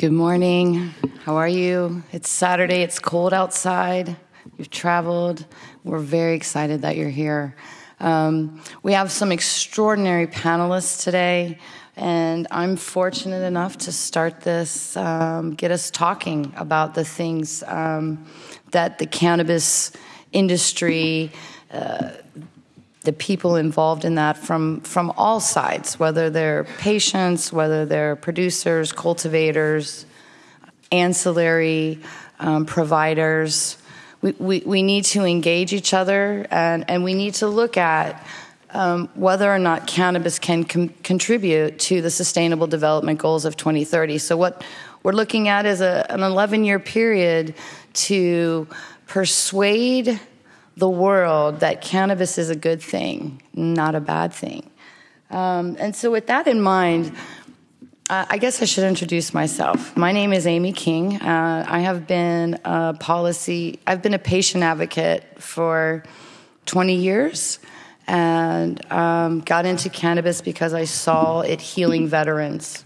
Good morning. How are you? It's Saturday, it's cold outside. You've traveled. We're very excited that you're here. Um, we have some extraordinary panelists today, and I'm fortunate enough to start this, um, get us talking about the things um, that the cannabis industry, uh, the people involved in that from, from all sides, whether they're patients, whether they're producers, cultivators, ancillary um, providers. We, we, we, need to engage each other and, and we need to look at um, whether or not cannabis can com- contribute to the Sustainable Development Goals of 2030. So, what we're looking at is a, an 11 year period to persuade the world that cannabis is a good thing, not a bad thing. Um, and so, with that in mind, I guess I should introduce myself. My name is Amy King. Uh, I have been a policy, I've been a patient advocate for 20 years and um, got into cannabis because I saw it healing veterans.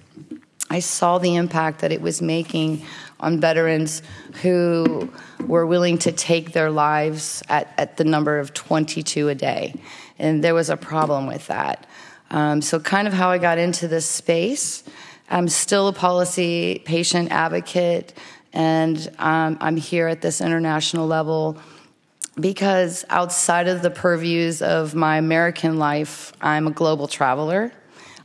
I saw the impact that it was making on veterans who were willing to take their lives at, at the number of 22 a day. And there was a problem with that. Um, so, kind of how I got into this space. I'm still a policy patient advocate, and um, I'm here at this international level because outside of the purviews of my American life, I'm a global traveler.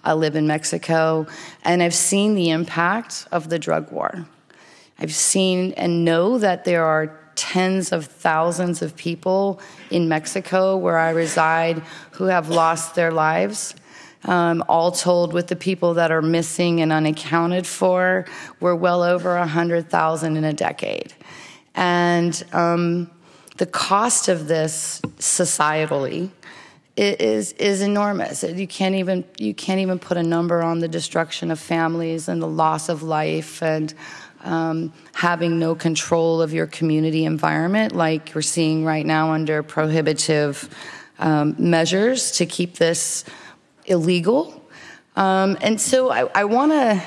I live in Mexico, and I've seen the impact of the drug war. I've seen and know that there are tens of thousands of people in Mexico where I reside who have lost their lives. Um, all told, with the people that are missing and unaccounted for, we're well over 100,000 in a decade. And um, the cost of this societally is is enormous. You can't even you can't even put a number on the destruction of families and the loss of life and um, having no control of your community environment, like we're seeing right now under prohibitive um, measures to keep this illegal. Um, and so I want to.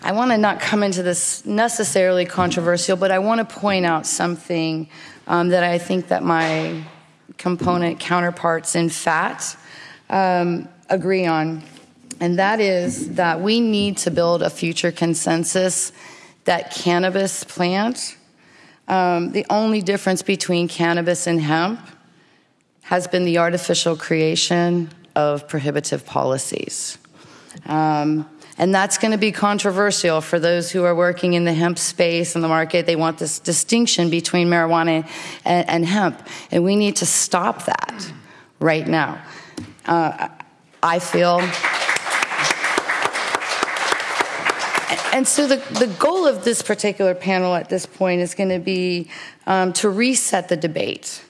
I want to not come into this necessarily controversial, but I want to point out something um, that I think that my component counterparts in fat um, agree on, and that is that we need to build a future consensus that cannabis plant, um, the only difference between cannabis and hemp has been the artificial creation of prohibitive policies. Um, and that's going to be controversial for those who are working in the hemp space and the market. They want this distinction between marijuana and, and hemp. And we need to stop that right now. Uh, I feel and so the, the goal of this particular panel at this point is going to be um, to reset the debate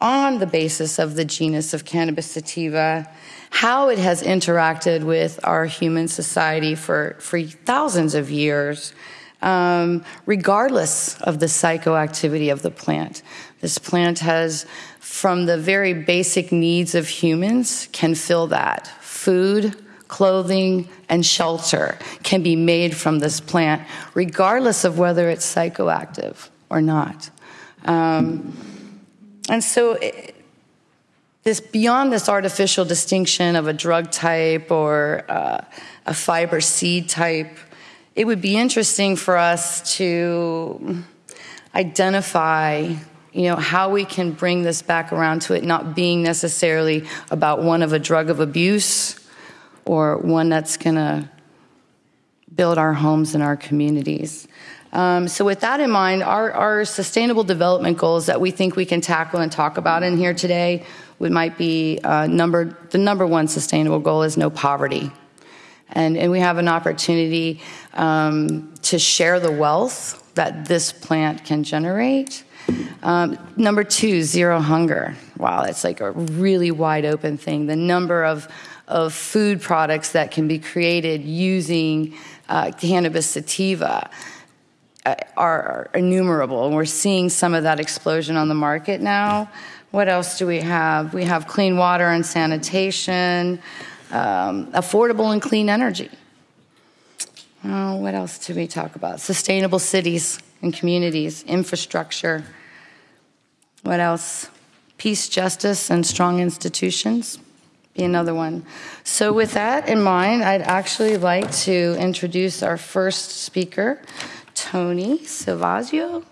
on the basis of the genus of cannabis sativa, how it has interacted with our human society for, for thousands of years, um, regardless of the psychoactivity of the plant. This plant has, from the very basic needs of humans, can fill that food, clothing, and shelter can be made from this plant, regardless of whether it's psychoactive or not. Um, and so, it, this beyond this artificial distinction of a drug type or uh, a fiber seed type, it would be interesting for us to identify you know how we can bring this back around to it not being necessarily about one of a drug of abuse or one that's going to build our homes and our communities. Um, so, with that in mind, our, our, sustainable development goals that we think we can tackle and talk about in here today would might be uh, number the number one sustainable goal is no poverty, and and we have an opportunity um, to share the wealth that this plant can generate. Um, number two, zero hunger. Wow, it's like a really wide open thing. The number of of food products that can be created using uh, cannabis sativa uh, are, innumerable. And we're seeing some of that explosion on the market now. What else do we have? We have clean water and sanitation, um, affordable and clean energy. Oh, what else do we talk about? Sustainable cities and communities, infrastructure. What else? Peace, justice, and strong institutions be another one. So, with that in mind, I'd actually like to introduce our first speaker, Tony Silvaggio.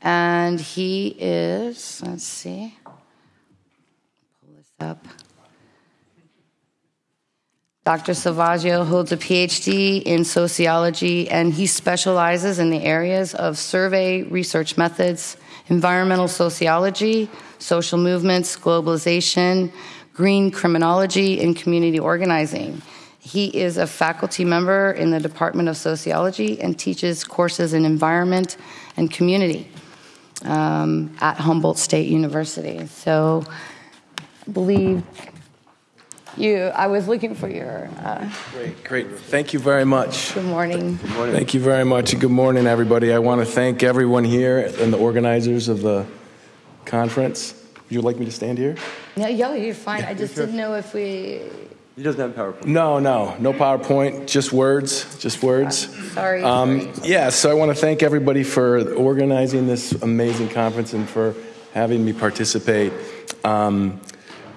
And he is, let's see, pull this up. Dr. Silvaggio holds a PhD in sociology and he specializes in the areas of survey research methods, environmental sociology, social movements, globalization, green criminology, and community organizing. He is a faculty member in the Department of Sociology and teaches courses in environment and community um, at Humboldt State University. So, I believe you, I was looking for your. Uh, great, great. Thank you very much. Good morning. Good morning. Thank you very much. Good morning, everybody. I want to thank everyone here and the organizers of the conference. You would you like me to stand here? No, yeah, you're fine. I just sure? didn't know if we. He doesn't have PowerPoint. No, no, no PowerPoint. Just words. Just words. Sorry. Um, yeah. So I want to thank everybody for organizing this amazing conference and for having me participate. Um,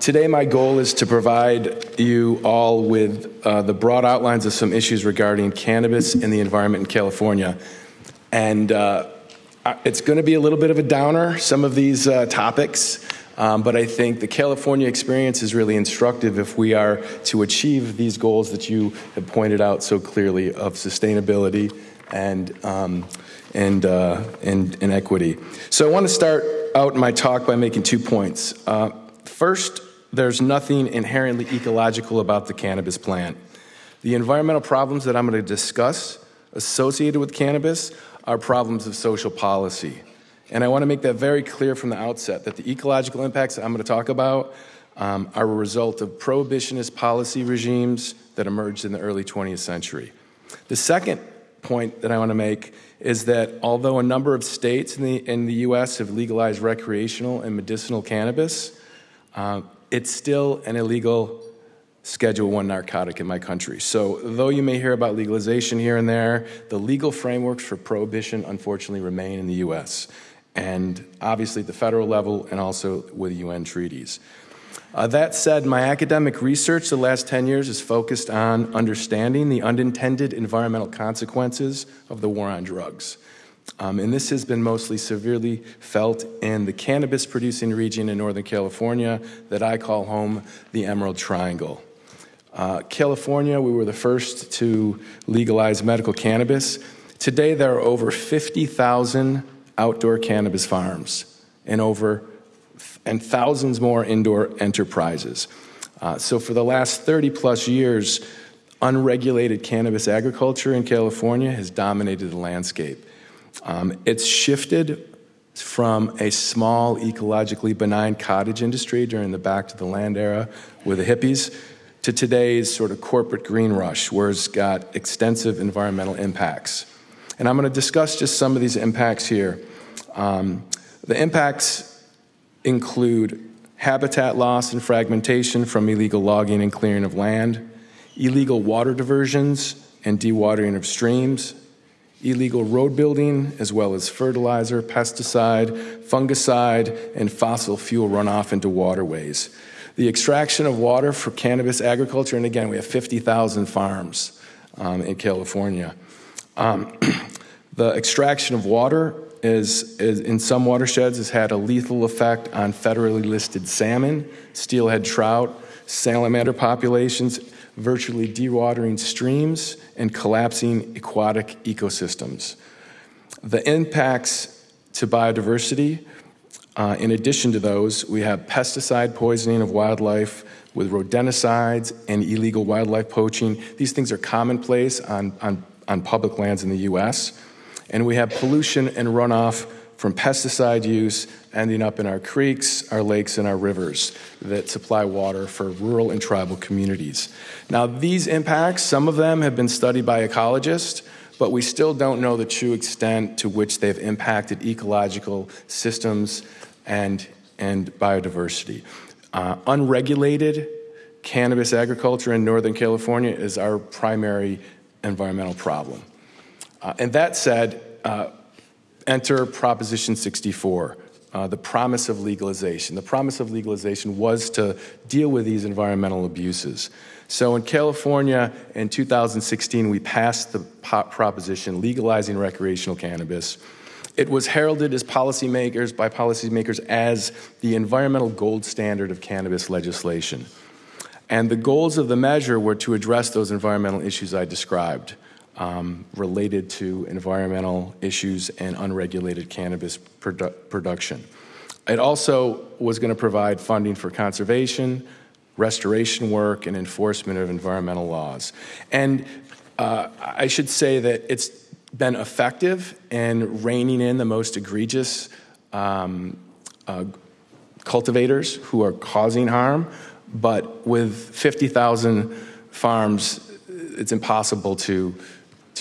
Today, my goal is to provide you all with uh, the broad outlines of some issues regarding cannabis and the environment in California. And uh, it's going to be a little bit of a downer, some of these uh, topics, um, but I think the California experience is really instructive if we are to achieve these goals that you have pointed out so clearly of sustainability and, um, and, uh, and, and, equity. So I want to start out my talk by making two points. Uh, first, there's nothing inherently ecological about the cannabis plant. The environmental problems that I'm going to discuss associated with cannabis are problems of social policy. And I want to make that very clear from the outset that the ecological impacts that I'm going to talk about um, are a result of prohibitionist policy regimes that emerged in the early 20th century. The second point that I want to make is that although a number of states in the, in the U.S. have legalized recreational and medicinal cannabis, uh, it's still an illegal Schedule 1 narcotic in my country. So, though you may hear about legalization here and there, the legal frameworks for prohibition unfortunately remain in the US, and obviously at the federal level and also with UN treaties. Uh, that said, my academic research the last 10 years is focused on understanding the unintended environmental consequences of the war on drugs. Um, and this has been mostly severely felt in the cannabis producing region in Northern California that I call home the Emerald Triangle. Uh, California, we were the first to legalize medical cannabis. Today, there are over 50,000 outdoor cannabis farms and over and thousands more indoor enterprises. Uh, so, for the last 30 plus years, unregulated cannabis agriculture in California has dominated the landscape. Um, it's shifted from a small, ecologically benign cottage industry during the back to the land era with the hippies to today's sort of corporate green rush, where it's got extensive environmental impacts. And I'm going to discuss just some of these impacts here. Um, the impacts include habitat loss and fragmentation from illegal logging and clearing of land, illegal water diversions and dewatering of streams, illegal road building, as well as fertilizer, pesticide, fungicide, and fossil fuel runoff into waterways. The extraction of water for cannabis agriculture, and again, we have 50,000 farms um, in California. Um, the extraction of water is, is, in some watersheds has had a lethal effect on federally listed salmon, steelhead trout, salamander populations, virtually dewatering streams and collapsing aquatic ecosystems. The impacts to biodiversity, uh, in addition to those, we have pesticide poisoning of wildlife with rodenticides and illegal wildlife poaching. These things are commonplace on, on, on public lands in the US. And we have pollution and runoff from pesticide use ending up in our creeks, our lakes, and our rivers that supply water for rural and tribal communities. Now, these impacts, some of them have been studied by ecologists, but we still don't know the true extent to which they've impacted ecological systems and, and biodiversity. Uh, unregulated cannabis agriculture in Northern California is our primary environmental problem. Uh, and that said, uh, enter Proposition 64, uh, the promise of legalization. The promise of legalization was to deal with these environmental abuses. So in California in 2016, we passed the proposition legalizing recreational cannabis. It was heralded as policymakers by policymakers as the environmental gold standard of cannabis legislation. And the goals of the measure were to address those environmental issues I described um, related to environmental issues and unregulated cannabis produ- production. It also was going to provide funding for conservation, restoration work, and enforcement of environmental laws. And uh, I should say that it's been effective in reining in the most egregious um, uh, cultivators who are causing harm, but with 50,000 farms, it's impossible to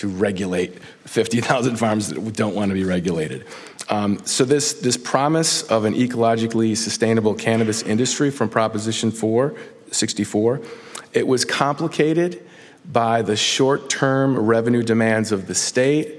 to regulate 50,000 farms that don't want to be regulated. Um, so this, this promise of an ecologically sustainable cannabis industry from Proposition 4, 64, it was complicated by the short-term revenue demands of the state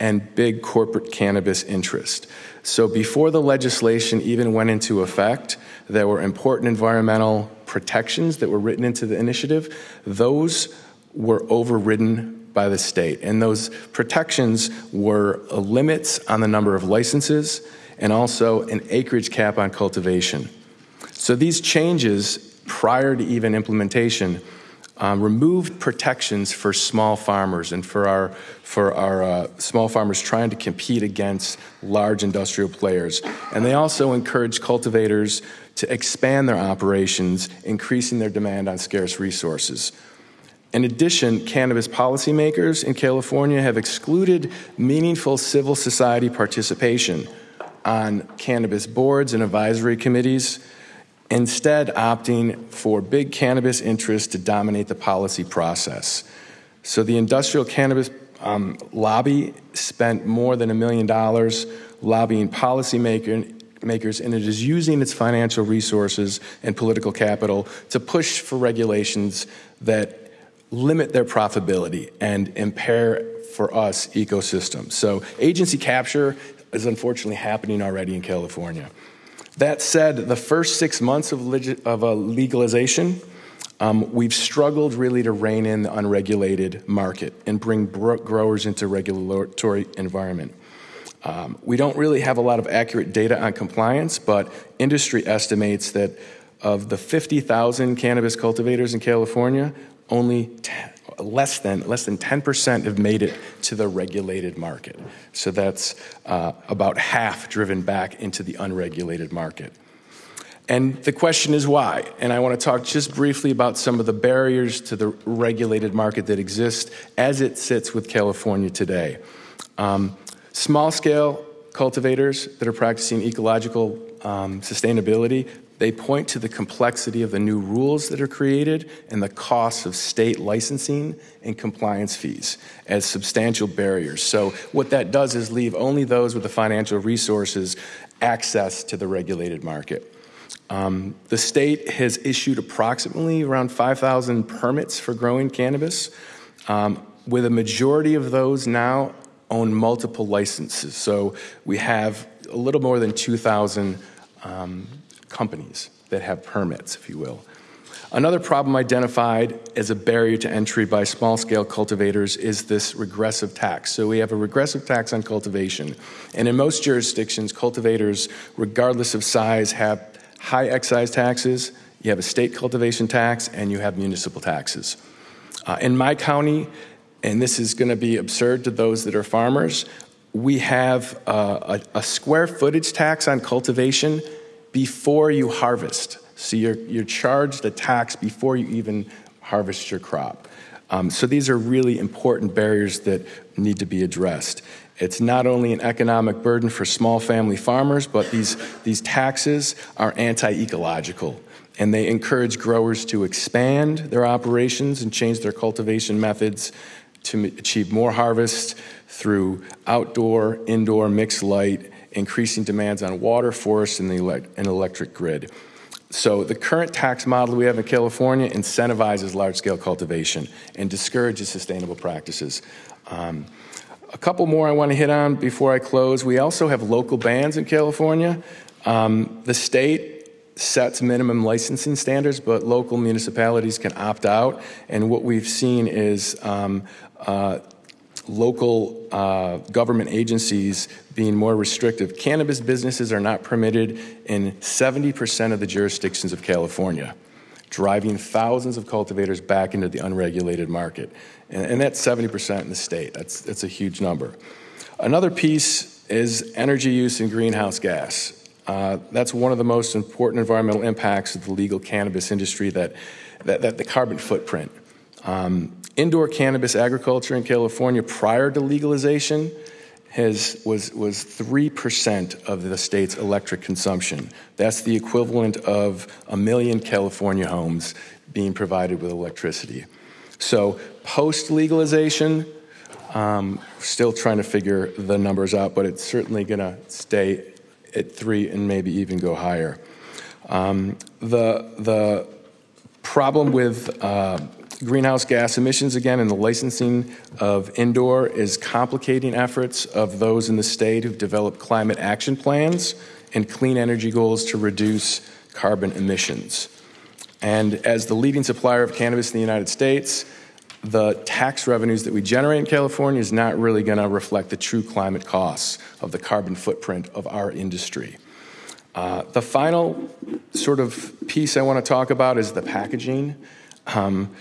and big corporate cannabis interest. So before the legislation even went into effect, there were important environmental protections that were written into the initiative. Those were overridden by the state. And those protections were limits on the number of licenses and also an acreage cap on cultivation. So these changes, prior to even implementation, um, removed protections for small farmers and for our, for our uh, small farmers trying to compete against large industrial players. And they also encouraged cultivators to expand their operations, increasing their demand on scarce resources. In addition, cannabis policymakers in California have excluded meaningful civil society participation on cannabis boards and advisory committees, instead, opting for big cannabis interests to dominate the policy process. So, the industrial cannabis um, lobby spent more than a million dollars lobbying policymakers, and it is using its financial resources and political capital to push for regulations that limit their profitability and impair for us ecosystems. So agency capture is unfortunately happening already in California. That said, the first six months of, of a legalization, um, we've struggled really to rein in the unregulated market and bring bro- growers into regulatory environment. Um, we don't really have a lot of accurate data on compliance, but industry estimates that of the 50,000 cannabis cultivators in California, only 10, less than less than 10% have made it to the regulated market. So that's uh, about half driven back into the unregulated market. And the question is why? And I want to talk just briefly about some of the barriers to the regulated market that exist as it sits with California today. Um, small scale cultivators that are practicing ecological um, sustainability they point to the complexity of the new rules that are created and the costs of state licensing and compliance fees as substantial barriers. So, what that does is leave only those with the financial resources access to the regulated market. Um, the state has issued approximately around 5,000 permits for growing cannabis, um, with a majority of those now own multiple licenses. So we have a little more than 2,000 um, companies that have permits, if you will. Another problem identified as a barrier to entry by small scale cultivators is this regressive tax. So, we have a regressive tax on cultivation. And in most jurisdictions, cultivators, regardless of size, have high excise taxes, you have a state cultivation tax, and you have municipal taxes. Uh, in my county, and this is going to be absurd to those that are farmers, we have uh, a, a square footage tax on cultivation before you harvest. So you're, you're charged a tax before you even harvest your crop. Um, so these are really important barriers that need to be addressed. It's not only an economic burden for small family farmers, but these, these taxes are anti ecological. And they encourage growers to expand their operations and change their cultivation methods to achieve more harvest through outdoor, indoor, mixed light, increasing demands on water, forests, and the and electric grid. So the current tax model we have in California incentivizes large-scale cultivation and discourages sustainable practices. Um, a couple more I want to hit on before I close. We also have local bans in California. Um, the state sets minimum licensing standards, but local municipalities can opt out. And what we've seen is um, uh, local uh, government agencies being more restrictive. Cannabis businesses are not permitted in 70% of the jurisdictions of California, driving thousands of cultivators back into the unregulated market. And, and that's 70% in the state. That's, that's a huge number. Another piece is energy use and greenhouse gas. Uh, that's one of the most important environmental impacts of the legal cannabis industry that, that, that the carbon footprint. Um, indoor cannabis agriculture in California prior to legalization has, was, was 3% of the state's electric consumption. That's the equivalent of a million California homes being provided with electricity. So, post legalization, um, still trying to figure the numbers out, but it's certainly going to stay at three and maybe even go higher. Um, the, the problem with uh, greenhouse gas emissions, again, and the licensing of indoor is complicating efforts of those in the state who've developed climate action plans and clean energy goals to reduce carbon emissions. And as the leading supplier of cannabis in the United States, the tax revenues that we generate in California is not really going to reflect the true climate costs of the carbon footprint of our industry. Uh, the final sort of piece I want to talk about is the packaging. Um,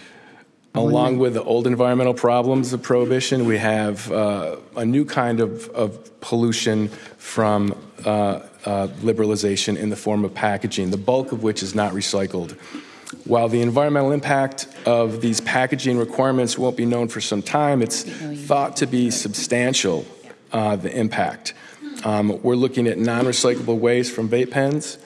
along with the old environmental problems of prohibition, we have uh, a new kind of, of pollution from uh, uh liberalization in the form of packaging, the bulk of which is not recycled. While the environmental impact of these packaging requirements won't be known for some time, it's thought to be substantial, uh, the impact. Um, we're looking at non recyclable waste from vape pens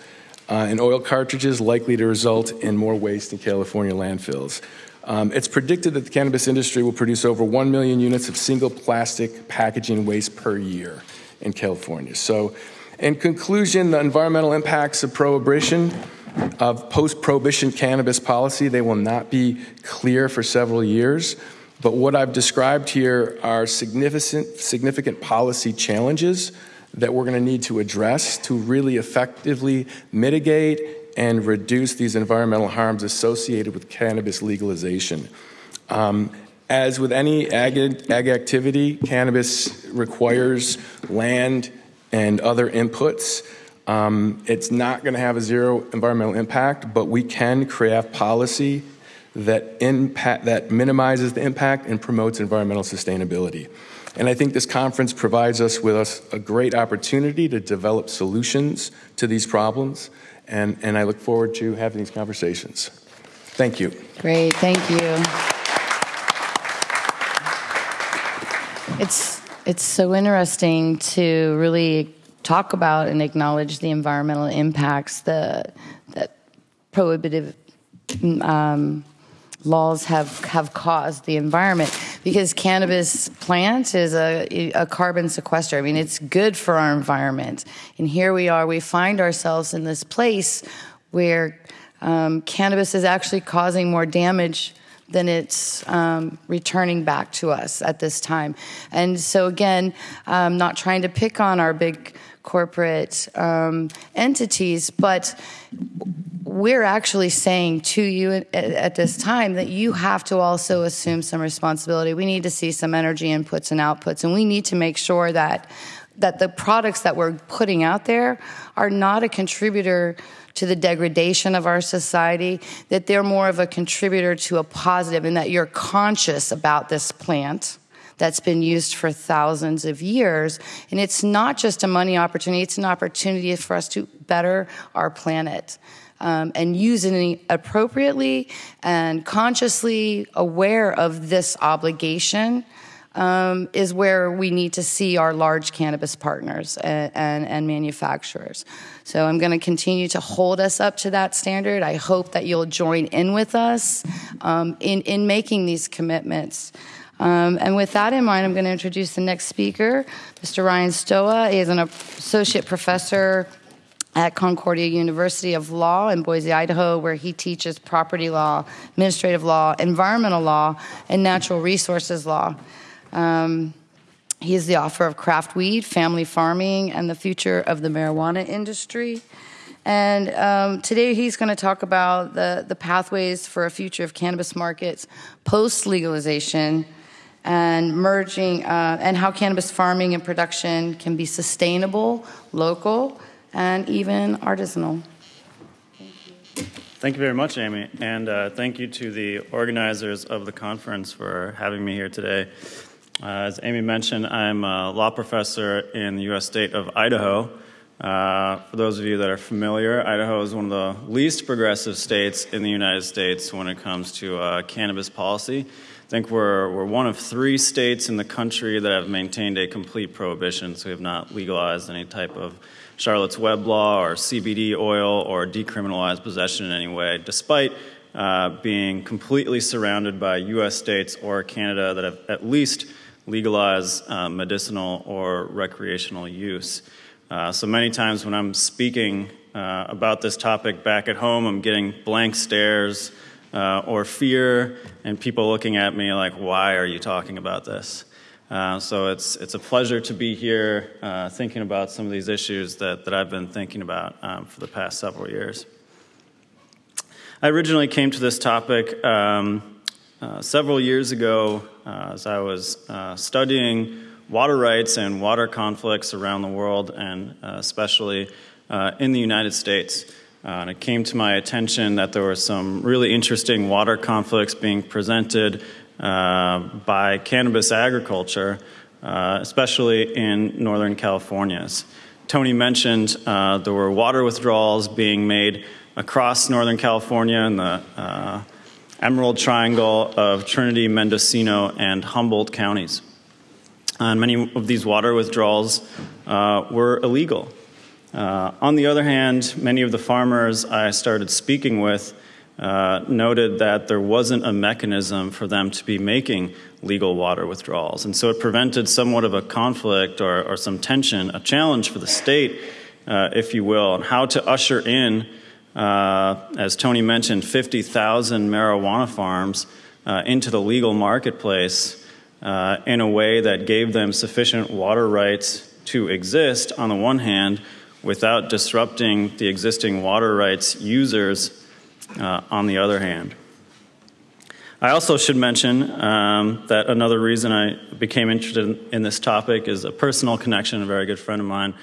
uh, and oil cartridges likely to result in more waste in California landfills. Um, it's predicted that the cannabis industry will produce over 1 million units of single plastic packaging waste per year in California. So, in conclusion, the environmental impacts of prohibition of post prohibition cannabis policy. They will not be clear for several years. But what I've described here are significant, significant policy challenges that we're going to need to address to really effectively mitigate and reduce these environmental harms associated with cannabis legalization. Um, as with any ag, ag activity, cannabis requires land and other inputs. Um, it's not going to have a zero environmental impact, but we can craft policy that impact that minimizes the impact and promotes environmental sustainability. And I think this conference provides us with us a great opportunity to develop solutions to these problems. And, and I look forward to having these conversations. Thank you. Great, thank you. It's it's so interesting to really talk about and acknowledge the environmental impacts the, that prohibitive um, laws have, have caused the environment because cannabis plant is a, a carbon sequester. I mean, it's good for our environment. And here we are, we find ourselves in this place where um, cannabis is actually causing more damage than it's um, returning back to us at this time. And so, again, I'm not trying to pick on our big corporate um, entities, but we're actually saying to you at, at, this time that you have to also assume some responsibility. We need to see some energy inputs and outputs, and we need to make sure that that the products that we're putting out there are not a contributor to the degradation of our society, that they're more of a contributor to a positive, and that you're conscious about this plant that's been used for thousands of years. And it's not just a money opportunity, it's an opportunity for us to better our planet. Um, and it appropriately and consciously aware of this obligation um, is where we need to see our large cannabis partners and, and, and manufacturers. So I'm going to continue to hold us up to that standard. I hope that you'll join in with us um, in, in making these commitments. Um, and with that in mind, I'm going to introduce the next speaker, Mr. Ryan Stoa. He is an associate professor at Concordia University of Law in Boise, Idaho, where he teaches property law, administrative law, environmental law, and natural resources law. Um, He is the author of Craft Weed, Family Farming, and the Future of the Marijuana Industry. And um, today he's going to talk about the, the pathways for a future of cannabis markets post legalization and merging, uh, and how cannabis farming and production can be sustainable, local, and even artisanal. Thank you very much, Amy, and uh, thank you to the organizers of the conference for having me here today. Uh, as Amy mentioned, I'm a law professor in the U.S. state of Idaho. Uh, for those of you that are familiar, Idaho is one of the least progressive states in the United States when it comes to uh, cannabis policy. I think we're, we're one of three states in the country that have maintained a complete prohibition, so we have not legalized any type of Charlotte's Web law or CBD oil or decriminalized possession in any way, despite uh, being completely surrounded by U.S. states or Canada that have at least legalized uh, medicinal or recreational use. Uh, so many times when I'm speaking uh, about this topic back at home, I'm getting blank stares uh, or fear, and people looking at me like, why are you talking about this? Uh, so it's, it's a pleasure to be here uh, thinking about some of these issues that, that I've been thinking about um, for the past several years. I originally came to this topic um, uh, several years ago, uh, as I was uh, studying water rights and water conflicts around the world, and especially in the United States, Uh, and it came to my attention that there were some really interesting water conflicts being presented uh, by cannabis agriculture, uh, especially in Northern California. Tony mentioned there were water withdrawals being made across Northern California in the Emerald Triangle of Trinity, Mendocino, and Humboldt counties. And many of these water withdrawals uh, were illegal. Uh, on the other hand, many of the farmers I started speaking with uh, noted that there wasn't a mechanism for them to be making legal water withdrawals. And so it prevented somewhat of a conflict or, or some tension, a challenge for the state, uh, if you will, on how to usher in uh, as Tony mentioned, 50,000 marijuana farms uh, into the legal marketplace uh, in a way that gave them sufficient water rights to exist on the one hand without disrupting the existing water rights users uh, on the other hand. I also should mention um, that another reason I became interested in this topic is a personal connection, a very good friend of mine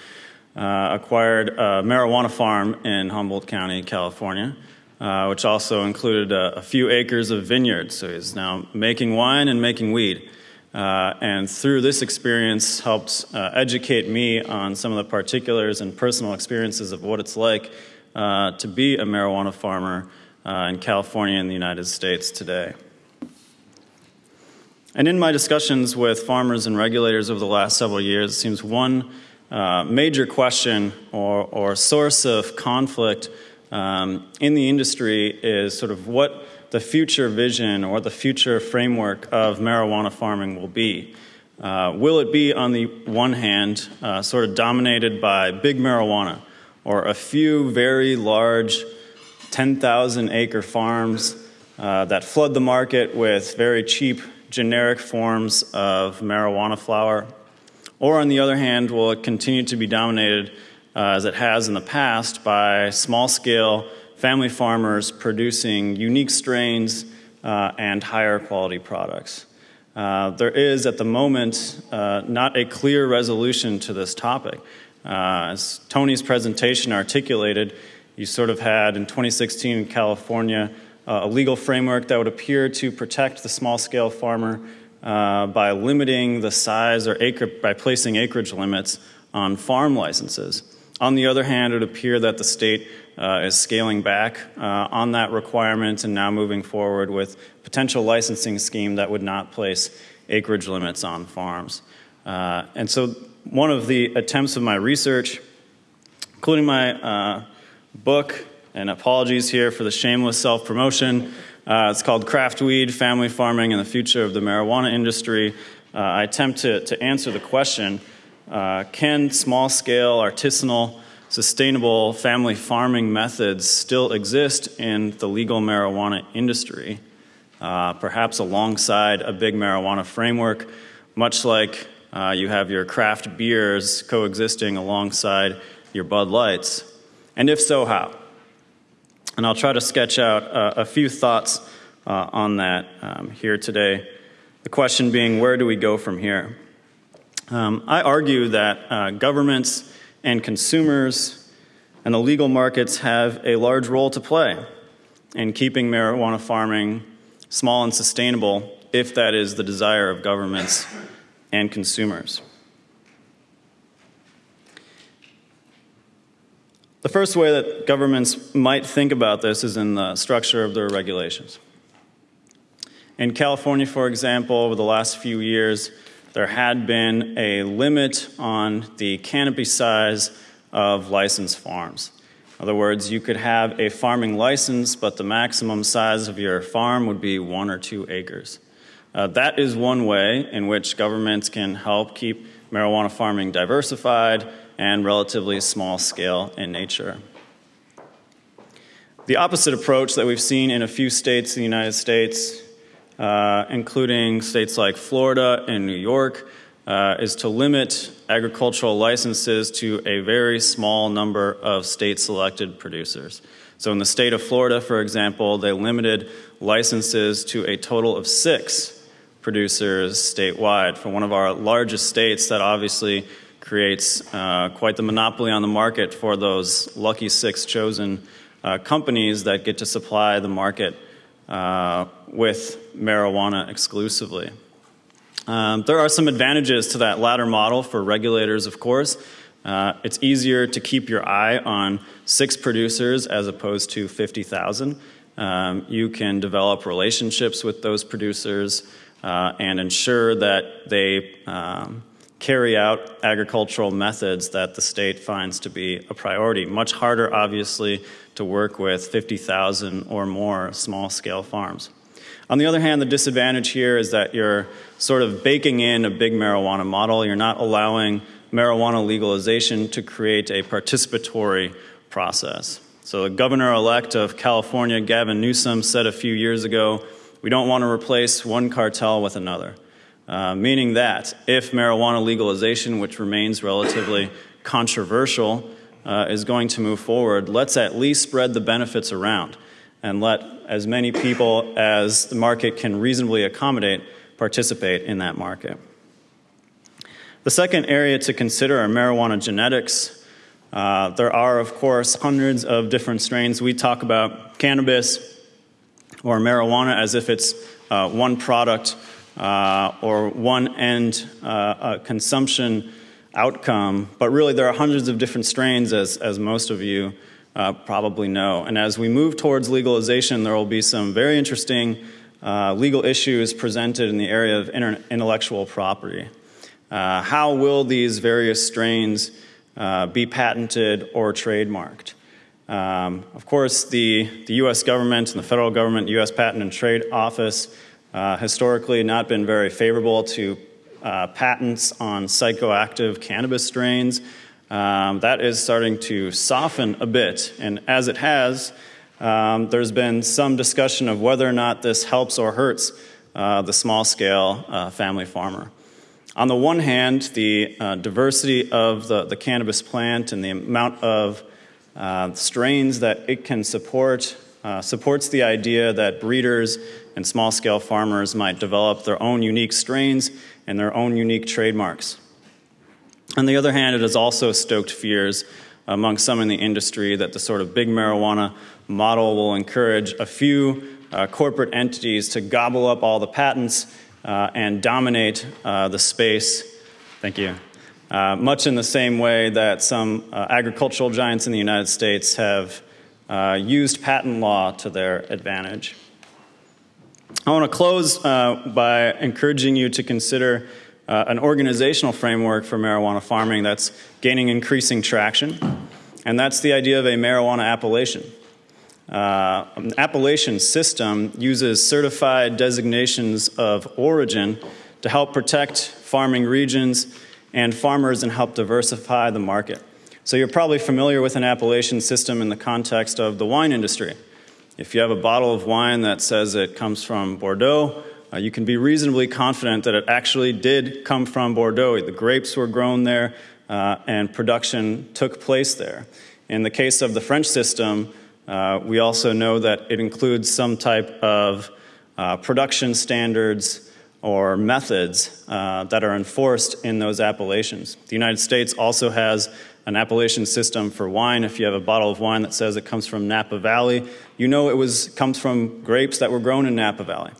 uh, acquired a marijuana farm in Humboldt County, California, uh, which also included a, a, few acres of vineyards. So he's now making wine and making weed. Uh, and through this experience helped uh, educate me on some of the particulars and personal experiences of what it's like uh, to be a marijuana farmer uh, in California and the United States today. And in my discussions with farmers and regulators over the last several years, it seems one uh, major question or, or source of conflict um, in the industry is sort of what the future vision or the future framework of marijuana farming will be. Uh, will it be, on the one hand, uh, sort of dominated by big marijuana or a few very large 10,000 acre farms uh, that flood the market with very cheap generic forms of marijuana flower or, on the other hand, will it continue to be dominated, uh, as it has in the past, by small scale family farmers producing unique strains uh, and higher quality products? Uh, there is, at the moment, uh, not a clear resolution to this topic. Uh, as Tony's presentation articulated, you sort of had in 2016 in California uh, a legal framework that would appear to protect the small scale farmer uh, by limiting the size or acre, by placing acreage limits on farm licenses. On the other hand, it would appear that the state uh, is scaling back uh, on that requirement and now moving forward with potential licensing scheme that would not place acreage limits on farms. Uh, and so one of the attempts of my research, including my uh, book, and apologies here for the shameless self-promotion, uh, it's called Craft Weed, Family Farming, and the Future of the Marijuana Industry. Uh, I attempt to, to answer the question Can small scale, artisanal, sustainable family farming methods still exist in the legal marijuana industry? Uh, perhaps alongside a big marijuana framework, much like uh, you have your craft beers coexisting alongside your Bud Lights? And if so, how? And I'll try to sketch out uh, a few thoughts uh, on that um, here today. The question being, where do we go from here? Um, I argue that uh, governments and consumers and the legal markets have a large role to play in keeping marijuana farming small and sustainable if that is the desire of governments and consumers. The first way that governments might think about this is in the structure of their regulations. In California, for example, over the last few years, there had been a limit on the canopy size of licensed farms. In other words, you could have a farming license, but the maximum size of your farm would be one or two acres. Uh, that is one way in which governments can help keep marijuana farming diversified and relatively small scale in nature. The opposite approach that we've seen in a few states in the United States, uh, including states like Florida and New York, uh, is to limit agricultural licenses to a very small number of state selected producers. So, in the state of Florida, for example, they limited licenses to a total of six producers statewide. For one of our largest states, that obviously creates uh, quite the monopoly on the market for those lucky six chosen uh, companies that get to supply the market uh, with marijuana exclusively. Um, there are some advantages to that latter model for regulators, of course. Uh, it's easier to keep your eye on six producers as opposed to 50,000. Um, you can develop relationships with those producers uh, and ensure that they um, carry out agricultural methods that the state finds to be a priority. Much harder, obviously, to work with 50,000 or more small scale farms. On the other hand, the disadvantage here is that you're sort of baking in a big marijuana model. You're not allowing marijuana legalization to create a participatory process. So, the governor elect of California, Gavin Newsom, said a few years ago we don't want to replace one cartel with another. Uh, meaning that if marijuana legalization, which remains relatively controversial, uh, is going to move forward, let's at least spread the benefits around and let as many people as the market can reasonably accommodate participate in that market. The second area to consider are marijuana genetics. Uh, there are, of course, hundreds of different strains. We talk about cannabis or marijuana as if it's uh, one product uh, or one end uh, consumption outcome, but really there are hundreds of different strains, as, as most of you uh, probably know. And as we move towards legalization, there will be some very interesting uh, legal issues presented in the area of intellectual property. Uh, how will these various strains uh, be patented or trademarked? Um, of course, the, the US government and the federal government, US Patent and Trade Office, uh, historically not been very favorable to uh, patents on psychoactive cannabis strains um, that is starting to soften a bit. And as it has, um, there's been some discussion of whether or not this helps or hurts uh, the small scale uh, family farmer. On the one hand, the uh, diversity of the, the, cannabis plant and the amount of uh, strains that it can support uh, supports the idea that breeders and small scale farmers might develop their own unique strains and their own unique trademarks. On the other hand, it has also stoked fears among some in the industry that the sort of big marijuana model will encourage a few uh, corporate entities to gobble up all the patents uh, and dominate uh, the space. Thank you. Uh, much in the same way that some uh, agricultural giants in the United States have uh, used patent law to their advantage. I want to close by encouraging you to consider uh, an organizational framework for marijuana farming that's gaining increasing traction, and that's the idea of a marijuana appellation. Uh, an appellation system uses certified designations of origin to help protect farming regions and farmers and help diversify the market. So, you're probably familiar with an appellation system in the context of the wine industry. If you have a bottle of wine that says it comes from Bordeaux, uh, you can be reasonably confident that it actually did come from Bordeaux. The grapes were grown there, uh, and production took place there. In the case of the French system, uh, we also know that it includes some type of uh, production standards or methods uh, that are enforced in those appellations. The United States also has an appellation system for wine. If you have a bottle of wine that says it comes from Napa Valley, you know it was, comes from grapes that were grown in Napa Valley.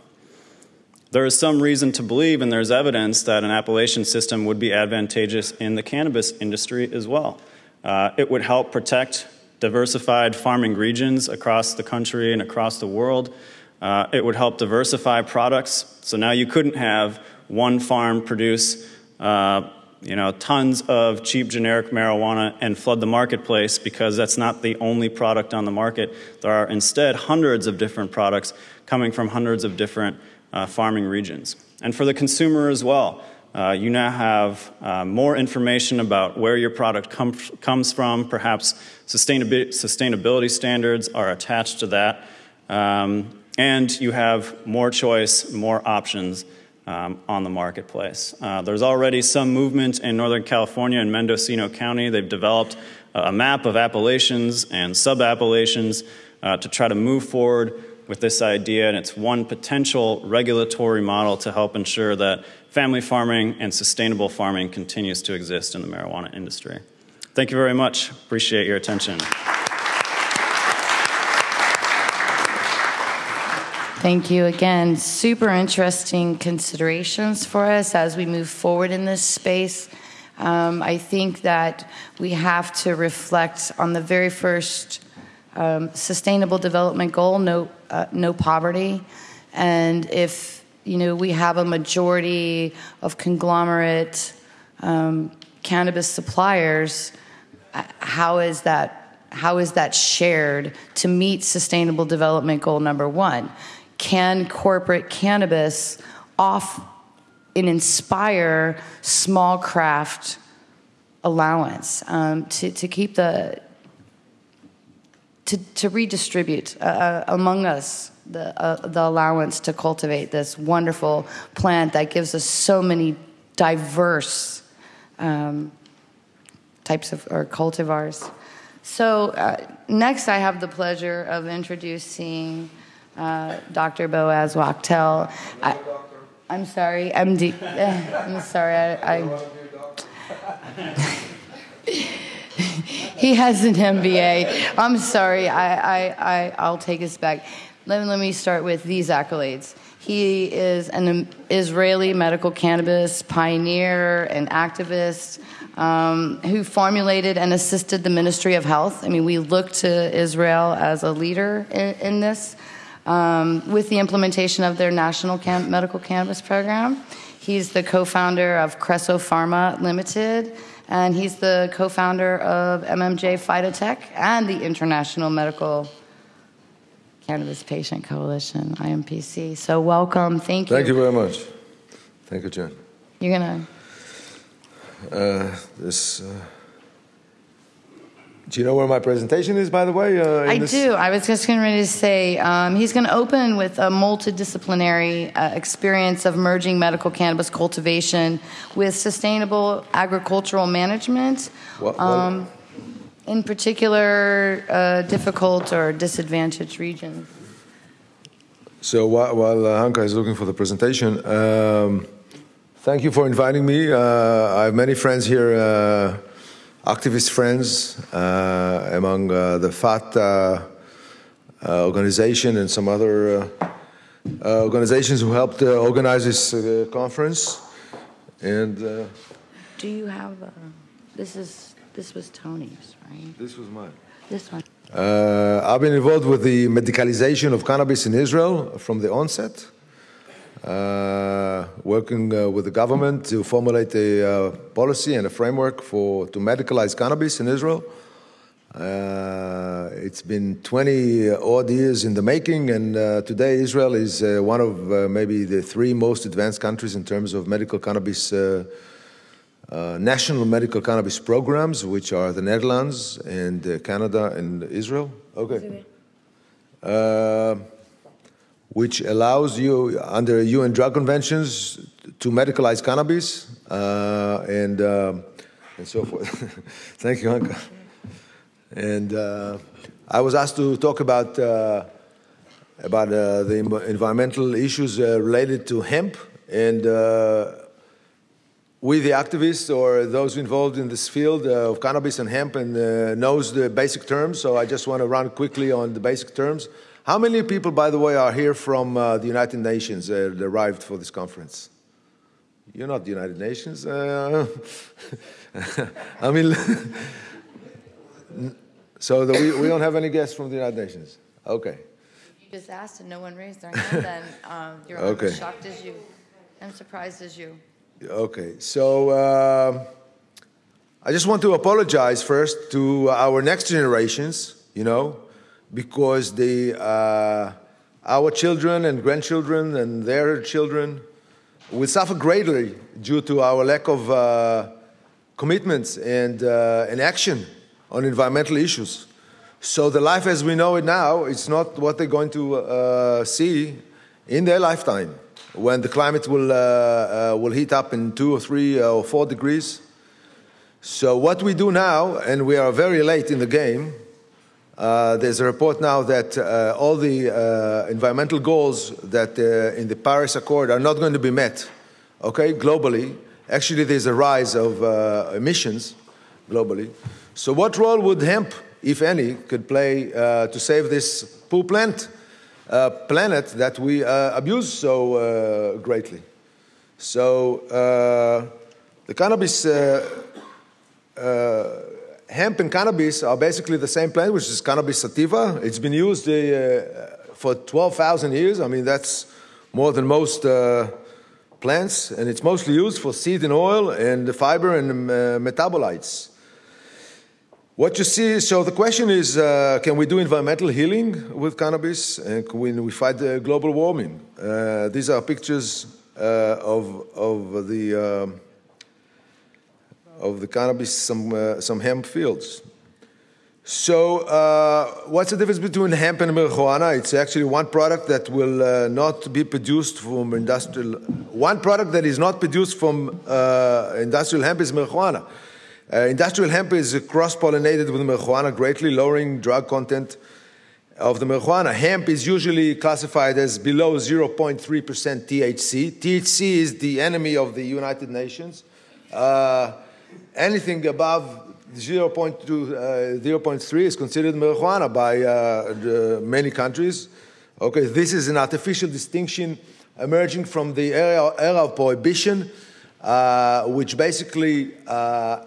There is some reason to believe, and there's evidence, that an appellation system would be advantageous in the cannabis industry as well. Uh, it would help protect diversified farming regions across the country and across the world. Uh, it would help diversify products. So now you couldn't have one farm produce uh, you know, tons of cheap generic marijuana and flood the marketplace because that's not the only product on the market. There are instead hundreds of different products coming from hundreds of different uh, farming regions. And for the consumer as well, uh, you now have uh, more information about where your product com- comes from. Perhaps sustainability, sustainability standards are attached to that. Um, and you have more choice, more options um, on the marketplace. Uh, there's already some movement in Northern California and Mendocino County. They've developed a map of appellations and sub appellations uh, to try to move forward with this idea, and it's one potential regulatory model to help ensure that family farming and sustainable farming continues to exist in the marijuana industry. Thank you very much. Appreciate your attention. Thank you again. Super interesting considerations for us as we move forward in this space. Um, I think that we have to reflect on the very first um, sustainable development goal no, uh, no poverty. And if you know we have a majority of conglomerate um, cannabis suppliers, uh, how is that how is that shared to meet sustainable development goal number one? Can corporate cannabis off and inspire small craft allowance um, to, to keep the to, to redistribute uh, uh, among us the, uh, the allowance to cultivate this wonderful plant that gives us so many diverse um, types of or cultivars. So uh, next, I have the pleasure of introducing uh, Dr. Boaz Wachtel. I, am sorry, MD. I'm sorry, I. I he has an MBA. I'm sorry, I, I, I, I'll take us back. Let, let me start with these accolades. He is an Israeli medical cannabis pioneer and activist um, who formulated and assisted the Ministry of Health. I mean, we look to Israel as a leader in, in this um, with the implementation of their national cam- medical cannabis program. He's the co founder of Creso Pharma Limited, and he's the co founder of MMJ Phytotech and the International Medical Cannabis Patient Coalition, IMPC. So, welcome. Thank you. Thank you very much. Thank you, Jen. You're going to. Uh, this. Uh do you know where my presentation is, by the way? Uh, I this? do. I was just going ready to say um, he's going to open with a multidisciplinary uh, experience of merging medical cannabis cultivation with sustainable agricultural management. What, um, in particular, uh, difficult or disadvantaged regions. So while, while uh, Hanka is looking for the presentation, um, thank you for inviting me. Uh, I have many friends here uh, activist friends uh, among uh, the FAT uh, organization and some other organizations who helped organize this conference. And do you have this is this was Tony's, right? This was mine. This one. Uh, I've been involved with the medicalization of cannabis in Israel from the onset uh, working uh, with the government to formulate a uh, policy and a framework for to medicalize cannabis in Israel. Uh, it's been 20 odd years in the making, and uh, today Israel is uh, one of maybe the three most advanced countries in terms of medical cannabis. national medical cannabis programs, which are the Netherlands and Canada and Israel. Okay. Which allows you, under UN drug conventions, to medicalize cannabis uh, and, uh, and so forth. Thank you, Anka. And uh, I was asked to talk about, uh, about uh, the environmental issues uh, related to hemp. And we, the activists or those involved in this field of cannabis and hemp, and knows the basic terms. So I just want to run quickly on the basic terms. How many people, by the way, are here from uh, the United Nations uh, that arrived for this conference? You're not the United Nations. Uh, I mean, so the, we, we don't have any guests from the United Nations. Okay. You just asked and no one raised their hand, then um, you're okay. as shocked as you. I'm surprised as you. Okay, so uh, I just want to apologize first to our next generations, you know, because the, uh, our children and grandchildren and their children will suffer greatly due to our lack of uh, commitments and, uh, and action on environmental issues. So the life as we know it now, it's not what they're going to uh, see in their lifetime when the climate will, uh, uh, will heat up in two or three or four degrees. So what we do now, and we are very late in the game, uh, there's a report now that uh, all the uh, environmental goals that uh, in the Paris Accord are not going to be met, okay, globally. Actually, there's a rise of uh, emissions globally. So what role would hemp, if any, could play to save this poor plant, planet that we abuse so greatly? So the cannabis hemp and cannabis are basically the same plant, which is cannabis sativa. It's been used uh, for 12,000 years. I mean, that's more than most uh, plants, and it's mostly used for seed and oil and the fiber and uh, metabolites. What you see, so the question is, uh, can we do environmental healing with cannabis, and can we, fight global warming? Uh, these are pictures uh, of, of the um, of the cannabis, some, uh, some hemp fields. So, uh, what's the difference between hemp and marijuana? It's actually one product that will uh, not be produced from industrial. One product that is not produced from uh, industrial hemp is marijuana. Uh, industrial hemp is cross pollinated with marijuana, greatly lowering drug content of the marijuana. Hemp is usually classified as below 0.3% THC. THC is the enemy of the United Nations. Anything above 0.2, uh, 0.3 is considered marijuana by uh, many countries. Okay, this is an artificial distinction emerging from the era, era of prohibition, uh, which basically, uh,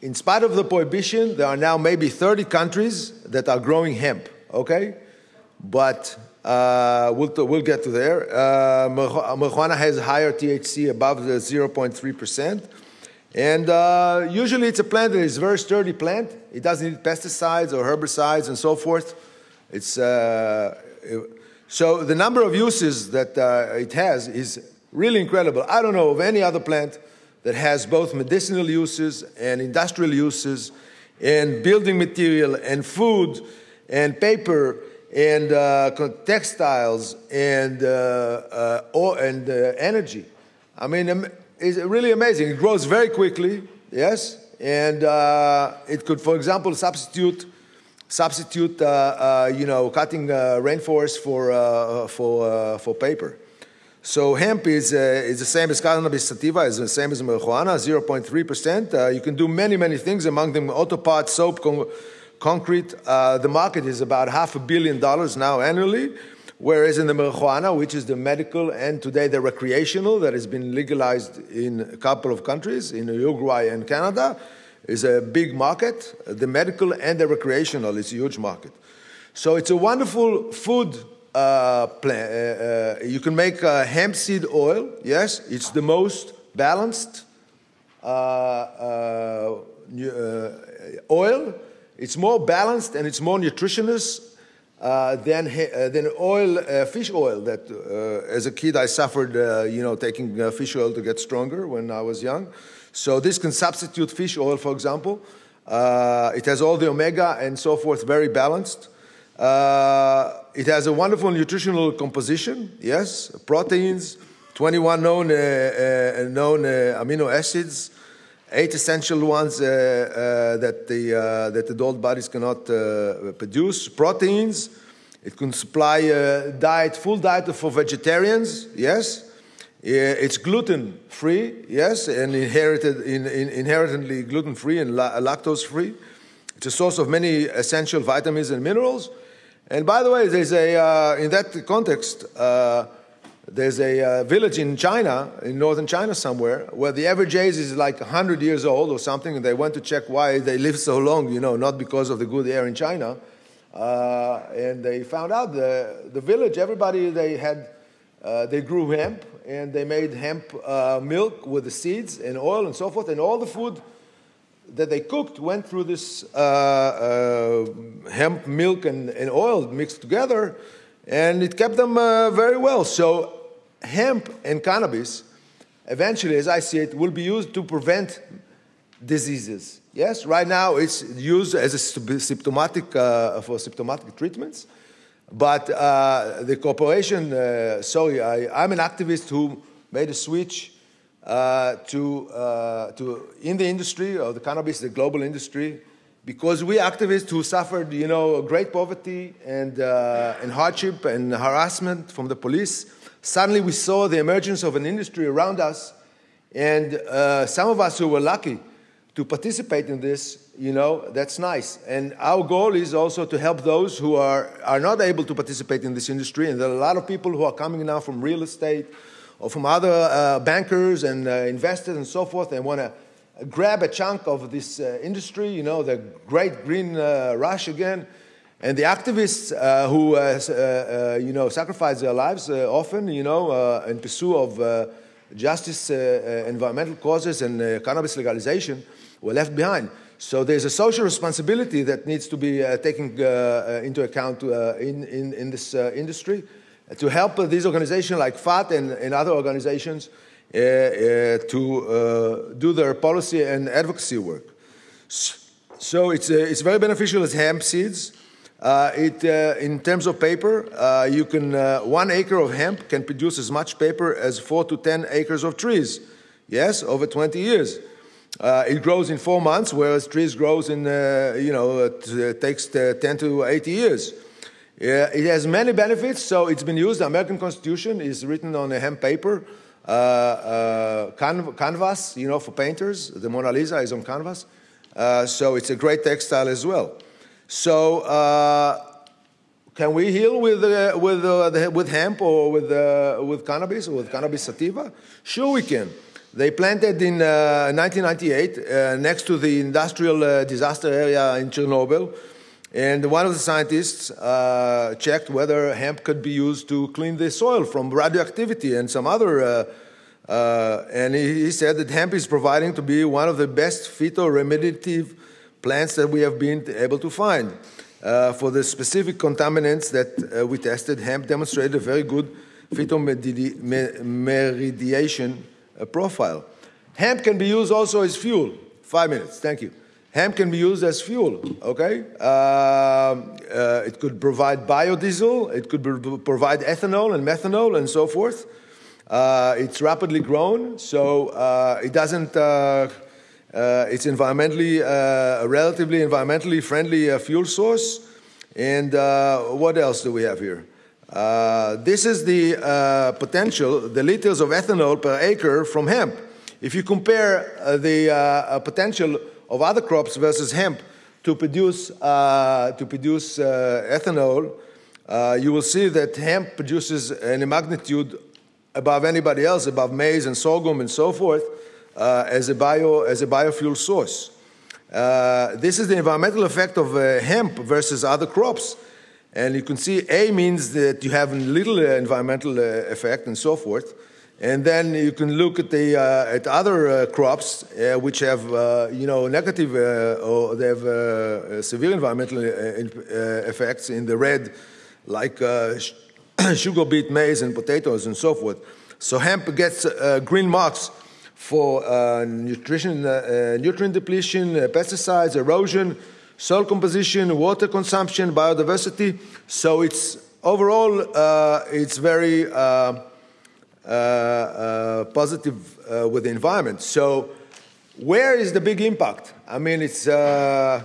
in spite of the prohibition, there are now maybe 30 countries that are growing hemp. Okay, but uh, we'll, we'll get to there. Uh, marijuana has higher THC above the 0.3 percent. And uh, usually it's a plant that is very sturdy plant. It doesn't need pesticides or herbicides and so forth. It's, uh, it, so the number of uses that uh, it has is really incredible. I don't know of any other plant that has both medicinal uses and industrial uses and building material and food and paper and uh, textiles and, uh, uh, and energy. I mean, is really amazing. It grows very quickly, yes, and uh, it could, for example, substitute substitute uh, uh, you know cutting uh, rainforest for uh, for uh, for paper. So hemp is is the same as cannabis sativa, is the same as marijuana, 0.3 percent. you can do many many things, among them auto parts, soap, con- concrete. the market is about half a billion dollars now annually. Whereas in the marijuana, which is the medical and today the recreational that has been legalized in a couple of countries, in Uruguay and Canada, is a big market. The medical and the recreational is a huge market. So it's a wonderful food uh, plant. Uh, uh, you can make uh, hemp seed oil. Yes, it's the most balanced uh, uh, oil. It's more balanced and it's more nutritious uh, than, uh, than oil, uh, fish oil. That uh, as a kid I suffered, uh, you know, taking fish oil to get stronger when I was young. So this can substitute fish oil, for example. it has all the omega and so forth, very balanced. it has a wonderful nutritional composition, yes, proteins, 21 known, known amino acids, eight essential ones uh, uh, that, the, uh, that adult bodies cannot produce, proteins. It can supply a diet, full diet for vegetarians, yes. It's gluten free, yes, and inherited, in, in, inherently gluten free and la- lactose free. It's a source of many essential vitamins and minerals. And by the way, there's a, uh, in that context, uh, there's a uh, village in China, in northern China somewhere, where the average age is like 100 years old or something, and they went to check why they live so long, you know, not because of the good air in China. Uh, and they found out the, the village, everybody, they had, uh, they grew hemp, and they made hemp uh, milk with the seeds and oil and so forth, and all the food that they cooked went through this uh, uh, hemp milk and, and, oil mixed together, and it kept them very well. So, hemp and cannabis, eventually, as I see it, will be used to prevent diseases. Yes, right now it's used as a symptomatic uh, for symptomatic treatments. But uh, the corporation, uh, sorry, I, I'm an activist who made a switch uh, to, uh, to in the industry of the cannabis, the global industry, because we activists who suffered, you know, great poverty and, uh, and hardship and harassment from the police, suddenly we saw the emergence of an industry around us, and uh, some of us who were lucky to participate in this, you know, that's nice. And our goal is also to help those who are, are not able to participate in this industry. And there are a lot of people who are coming now from real estate, or from other uh, bankers and uh, investors and so forth and want to grab a chunk of this uh, industry, you know, the great green uh, rush again. And the activists uh, who, uh, uh, uh you know, sacrifice their lives uh, often, you know, in pursuit of justice, environmental causes, and cannabis legalization were left behind. So there's a social responsibility that needs to be taken into account in, in, in this industry to help these organizations like FAT and, and other organizations uh, uh, to uh, do their policy and advocacy work. So it's, it's very beneficial as hemp seeds. Uh, it, uh, in terms of paper, uh, you can one acre of hemp can produce as much paper as four to ten acres of trees. Yes, over 20 years. it grows in four months, whereas trees grows in you know it takes 10 to 80 years. It has many benefits, so it's been used. The American Constitution is written on a hemp paper. Uh, uh, can- canvas, you know, for painters. The Mona Lisa is on canvas. Uh, so it's a great textile as well. So, uh, can we heal with, uh, with, uh, with hemp or with, with cannabis or with cannabis sativa? Sure, we can. They planted in 1998 next to the industrial disaster area in Chernobyl and one of the scientists uh, checked whether hemp could be used to clean the soil from radioactivity and some other. Uh, uh, and he, he, said that hemp is providing to be one of the best phytoremediative plants that we have been able to find. Uh, for the specific contaminants that uh, we tested, hemp demonstrated a very good phytoremediation uh, profile. Hemp can be used also as fuel. Five minutes, thank you. Hemp can be used as fuel, okay? Uh, uh, it could provide biodiesel, it could provide ethanol and methanol and so forth. Uh, it's rapidly grown, so uh, it doesn't, it's environmentally, a relatively environmentally friendly fuel source. And what else do we have here? this is the potential, the liters of ethanol per acre from hemp. If you compare the potential of other crops versus hemp to produce, uh, to produce uh, ethanol, uh, you will see that hemp produces in a magnitude above anybody else, above maize and sorghum and so forth, uh, as, a bio, as a biofuel source. Uh, this is the environmental effect of uh, hemp versus other crops. And you can see A means that you have little environmental effect and so forth. And then you can look at the uh, at other uh, crops uh, which have uh, you know negative uh, or they have uh, severe environmental effects in the red, like sugar beet, maize, and potatoes and so forth. So hemp gets green marks for nutrition, nutrient depletion, pesticides, erosion, soil composition, water consumption, biodiversity. So it's overall, uh, it's very uh, uh, uh positive uh, with the environment. So, where is the big impact? I mean, it's uh,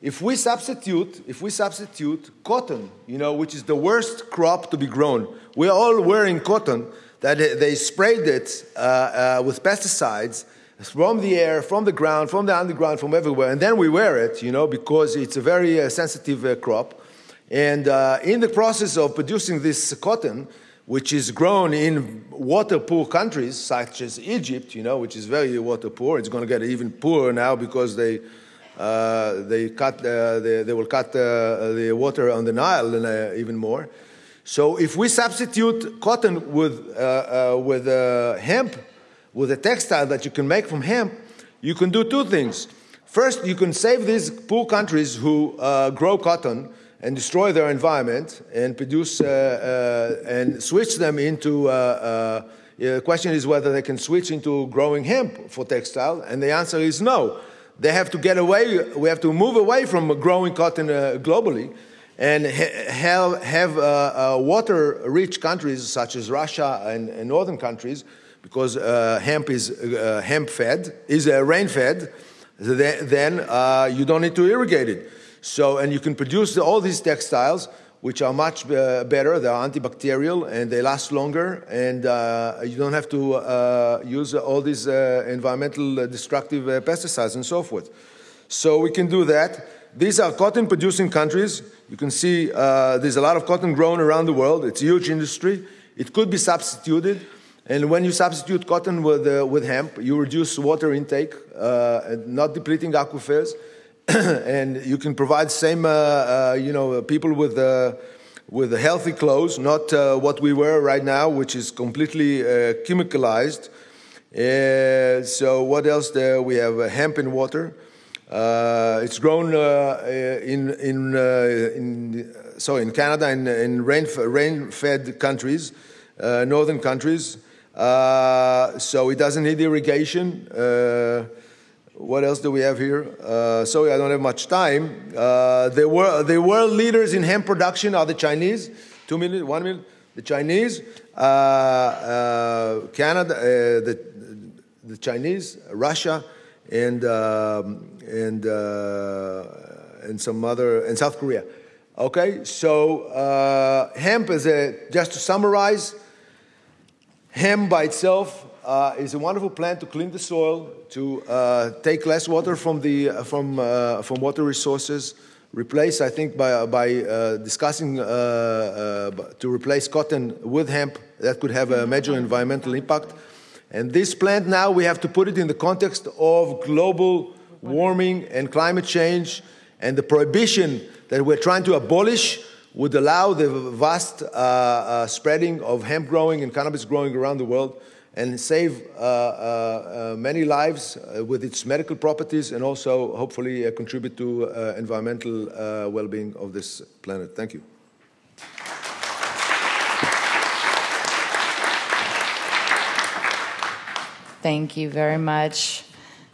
if we substitute if we substitute cotton, you know, which is the worst crop to be grown. We're all wearing cotton that they sprayed it with pesticides from the air, from the ground, from the underground, from everywhere, and then we wear it, you know, because it's a very uh, sensitive uh, crop. And uh, in the process of producing this cotton, which is grown in water poor countries such as Egypt, you know, which is very water poor, it's going to get even poorer now because they uh, they cut uh, they, they, will cut uh, the water on the Nile even more. So if we substitute cotton with with hemp with a textile that you can make from hemp, you can do two things. First, you can save these poor countries who uh, grow cotton and destroy their environment and produce uh, uh, and switch them into. Uh, uh, the question is whether they can switch into growing hemp for textile, and the answer is no. They have to get away. We have to move away from growing cotton uh, globally, and ha- have, have water-rich countries such as Russia and, and northern countries because uh, hemp is uh, hemp fed, is uh, rain fed, then uh, you don't need to irrigate it. So, and you can produce all these textiles, which are much uh, better. They're antibacterial and they last longer, and uh, you don't have to use all these environmental destructive pesticides and so forth. So we can do that. These are cotton producing countries. You can see there's a lot of cotton grown around the world. It's a huge industry. It could be substituted. And when you substitute cotton with, uh, with hemp, you reduce water intake, uh, not depleting aquifers, and you can provide same, uh, uh you know, people with, uh, with healthy clothes, not uh, what we wear right now, which is completely chemicalized. so what else there? We have hemp and water. It's grown in, in, in, so in Canada in, in rain, rain-fed countries, northern countries. Uh, so it doesn't need irrigation. Uh, what else do we have here? Uh, sorry, I don't have much time. Uh, the, world, the world leaders in hemp production are the Chinese. Two minutes, one minute. The Chinese, uh, uh, Canada, the, the Chinese, Russia, and um, and and some other, and South Korea. Okay, so hemp is a just to summarize. Hemp by itself uh, is a wonderful plant to clean the soil, to uh, take less water from, the, uh, from, uh, from water resources, replace, I think, by, by uh, discussing to replace cotton with hemp, that could have a major environmental impact. And this plant now, we have to put it in the context of global warming and climate change and the prohibition that we're trying to abolish would allow the vast uh, uh, spreading of hemp growing and cannabis growing around the world and save uh, uh, uh many lives uh, with its medical properties and also hopefully contribute to environmental well-being of this planet. Thank you. Thank you very much.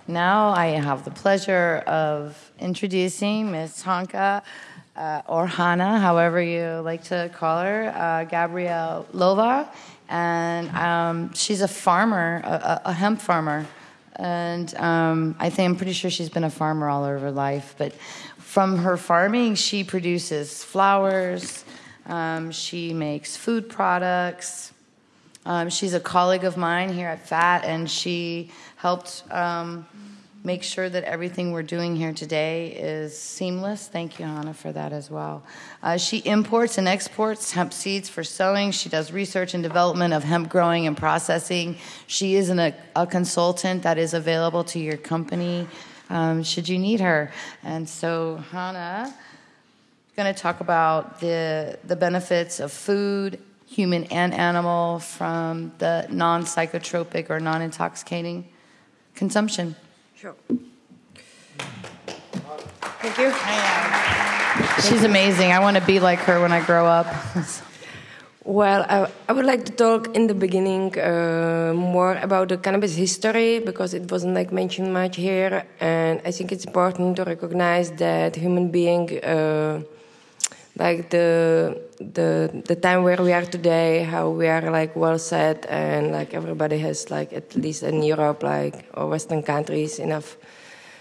Now I have the pleasure of introducing Ms. Hanka uh, or Hannah, however you like to call her, uh, Gabrielová. And um, she's a farmer, a, a hemp farmer. And um, I think I'm pretty sure she's been a farmer all over her life. But from her farming, she produces flowers, um, she makes food products. Um, she's a colleague of mine here at FAT, and she helped um, make sure that everything we're doing here today is seamless. Thank you, Hannah, for that as well. Uh, she imports and exports hemp seeds for sowing. She does research and development of hemp growing and processing. She is an, a, a consultant that is available to your company um, should you need her. And so, Hannah, going to talk about the the benefits of food, human and animal, from the non psychotropic or non intoxicating consumption. Sure. Thank you. She's amazing. I want to be like her when I grow up. well, I, I, would like to talk in the beginning uh, more about the cannabis history because it wasn't like mentioned much here, and I think it's important to recognize that human being. Uh, like the the the time where we are today, how we are like well set and like everybody has like at least in Europe like or Western countries enough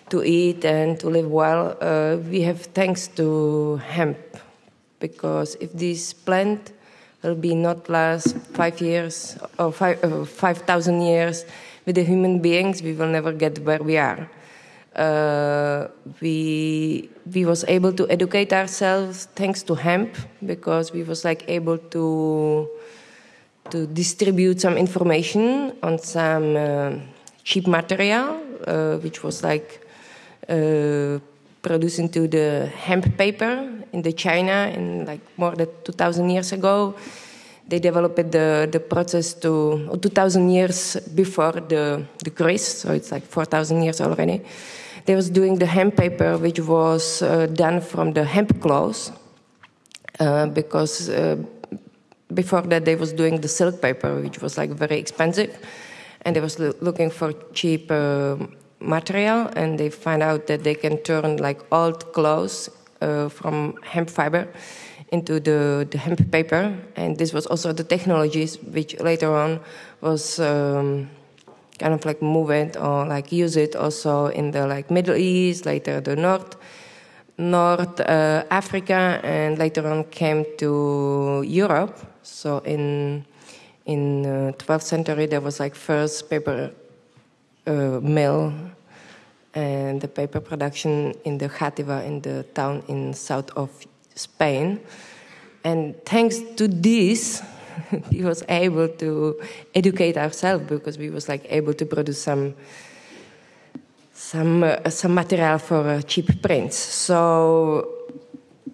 to eat and to live well. Uh, we have thanks to hemp because if this plant will be not last five years or five uh, five thousand years with the human beings, we will never get where we are we we was able to educate ourselves thanks to hemp because we was like able to to distribute some information on some uh, cheap material uh, which was like uh, produced into the hemp paper in the China in like more than 2000 years ago. They developed the, the process to 2000 years before the the grease so it's like 4000 years already they was doing the hemp paper, which was uh, done from the hemp cloth, uh, because uh, before that they was doing the silk paper, which was like very expensive, and they was lo looking for cheap uh, material, and they find out that they can turn like old clothes uh, from hemp fiber into the, the hemp paper, and this was also the technologies which later on was. Um, kind of like move it or like use it also in the like Middle East, later the North, North uh, Africa, and later on came to Europe. So in in uh, 12th century there was like first paper uh, mill and the paper production in the Játiva in the town in south of Spain. And thanks to this, we was able to educate ourselves because we was like able to produce some some uh, some material for uh, cheap prints. So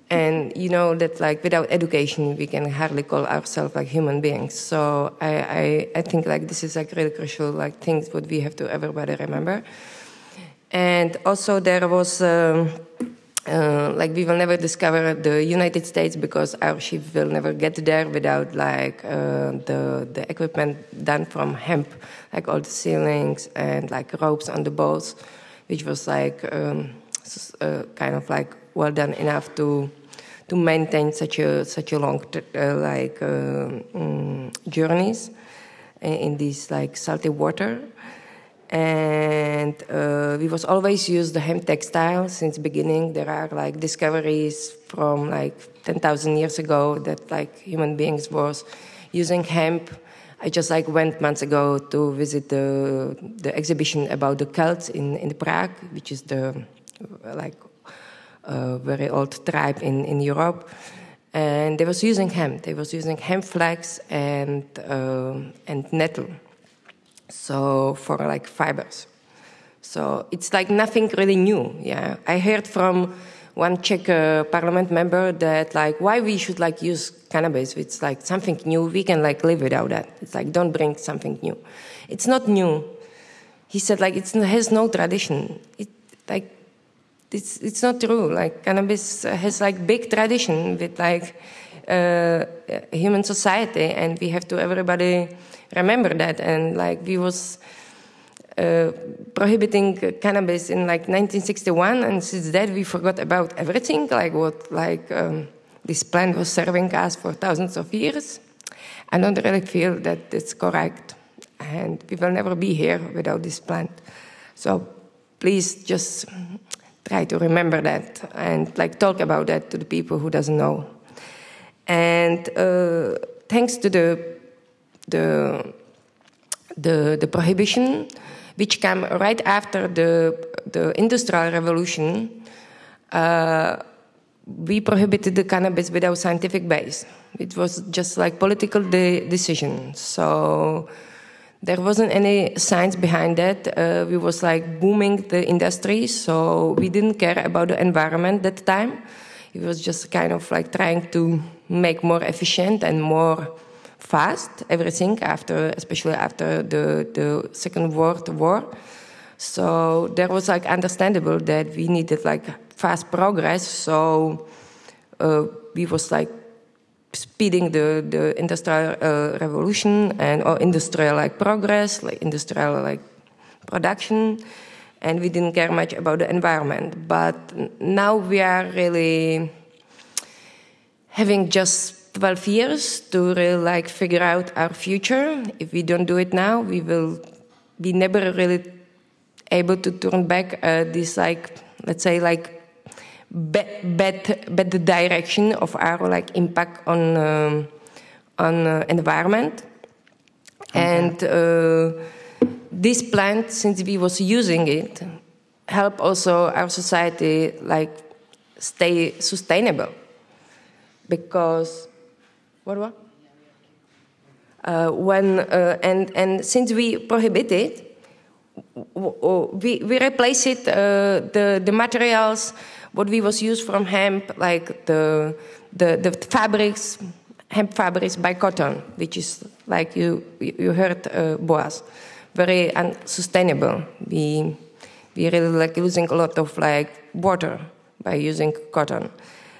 and you know that like without education we can hardly call ourselves like human beings. So I, I, I think like this is like really crucial like things what we have to everybody remember. And also there was. Um, uh, like we will never discover the United States because our ship will never get there without like uh, the the equipment done from hemp, like all the ceilings and like ropes on the boats, which was like um, uh, kind of like well done enough to to maintain such a such a long uh, like um, journeys in, in these like salty water and uh, we was always use the hemp textile since beginning. There are like discoveries from like 10,000 years ago that like human beings was using hemp. I just like went months ago to visit the the exhibition about the Celts in in Prague, which is the like uh, very old tribe in in Europe. And they was using hemp. They was using hemp flax and uh, and nettle so for like fibers. So it's like nothing really new. Yeah, I heard from one Czech uh, parliament member that like why we should like use cannabis. It's like something new. We can like live without that. It's like don't bring something new. It's not new. He said like it has no tradition. It like it's it's not true. Like cannabis has like big tradition with like uh, human society, and we have to everybody remember that. And like we was uh, prohibiting cannabis in like 1961, and since that we forgot about everything, like what like um, this plant was serving us for thousands of years. I don't really feel that it's correct, and we will never be here without this plant. So please just try to remember that and like talk about that to the people who doesn't know. And uh, thanks to the the, the, the prohibition, which came right after the, the Industrial Revolution, uh, we prohibited the cannabis without scientific base. It was just like political de decision. So there wasn't any science behind that. Uh, we was like booming the industry, so we didn't care about the environment that time. It was just kind of like trying to make more efficient and more fast everything after especially after the, the second world war. So there was like understandable that we needed like fast progress. So uh, we was like speeding the, the industrial uh, revolution and or industrial like progress like industrial like production. And we didn't care much about the environment. But now we are really having just 12 years to really like figure out our future. If we don't do it now, we will be never really able to turn back uh, this like let's say like bad, bad, bad direction of our like impact on um, on uh, environment okay. and uh, this plant since we was using it help also our society like stay sustainable because what what? Uh, when uh, and and since we prohibit it we, we replace it uh, the the materials what we was used from hemp like the the, the fabrics hemp fabrics by cotton which is like you you heard uh, very unsustainable. We we really like losing a lot of like water by using cotton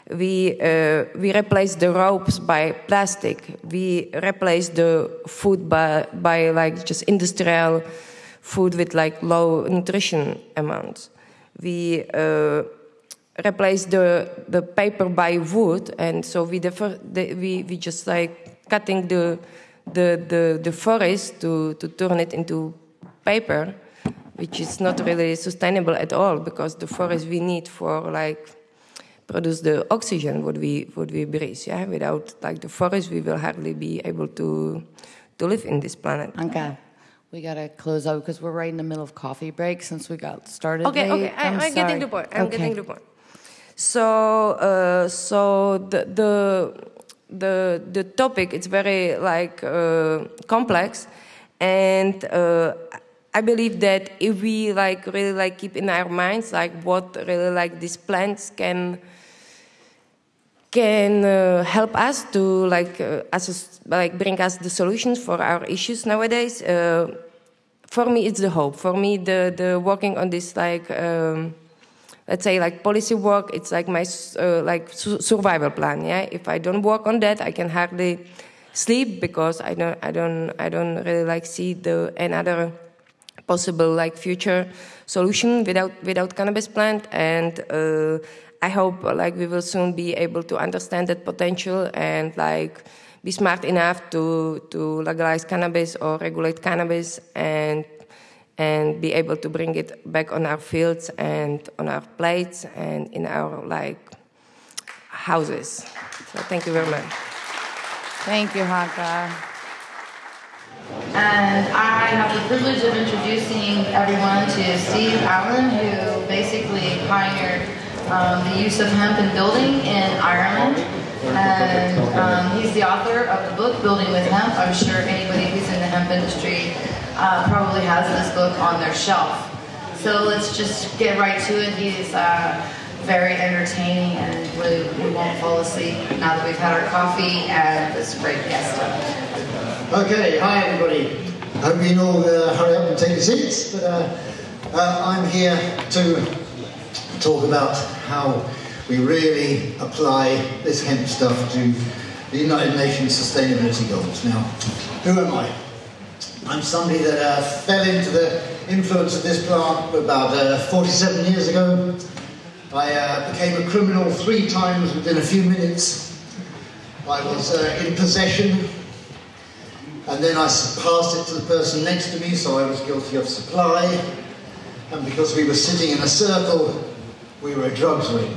we uh, we replace the ropes by plastic we replace the food by by like just industrial food with like low nutrition amounts. We uh, replace the the paper by wood, and so we defer, the, we we just like cutting the the the, the forest to to turn it into paper, which is not really sustainable at all because the forest we need for like produce the oxygen what we what we breathe. Yeah, without like the forest, we will hardly be able to to live in this planet. Okay. We gotta close out because we're right in the middle of coffee break since we got started. Okay, late. okay, I, I'm, I'm getting the point. I'm okay. getting the point. So, uh, so the the the the topic it's very like uh, complex, and uh, I believe that if we like really like keep in our minds like what really like these plants can can uh, help us to like uh, as like bring us the solutions for our issues nowadays. Uh, for me, it's the hope. For me, the the working on this like um, let's say like policy work, it's like my uh, like su survival plan. Yeah, if I don't work on that, I can hardly sleep because I don't I don't I don't really like see the another possible like future solution without without cannabis plant and. Uh, I hope like we will soon be able to understand that potential and like be smart enough to to legalize cannabis or regulate cannabis and and be able to bring it back on our fields and on our plates and in our like houses. So thank you very much. Thank you, Hanka. And I have the privilege of introducing everyone to Steve Allin, who basically pioneered um, the use of hemp in building in Ireland. And um, he's the author of the book, Building with Hemp. I'm sure anybody who's in the hemp industry uh, probably has this book on their shelf. So let's just get right to it. He's uh, very entertaining and we, we won't fall asleep now that we've had our coffee and this great guest. Okay, hi everybody. Hope you all uh, hurry up and take your seats. But uh, uh, I'm here to talk about how we really apply this hemp stuff to the United Nations Sustainability Goals. Now, who am I? I'm somebody that uh, fell into the influence of this plant about uh, 47 years ago. I uh, became a criminal three times within a few minutes. I was uh, in possession, and then I passed it to the person next to me, so I was guilty of supply. And because we were sitting in a circle, we were a drugs ring.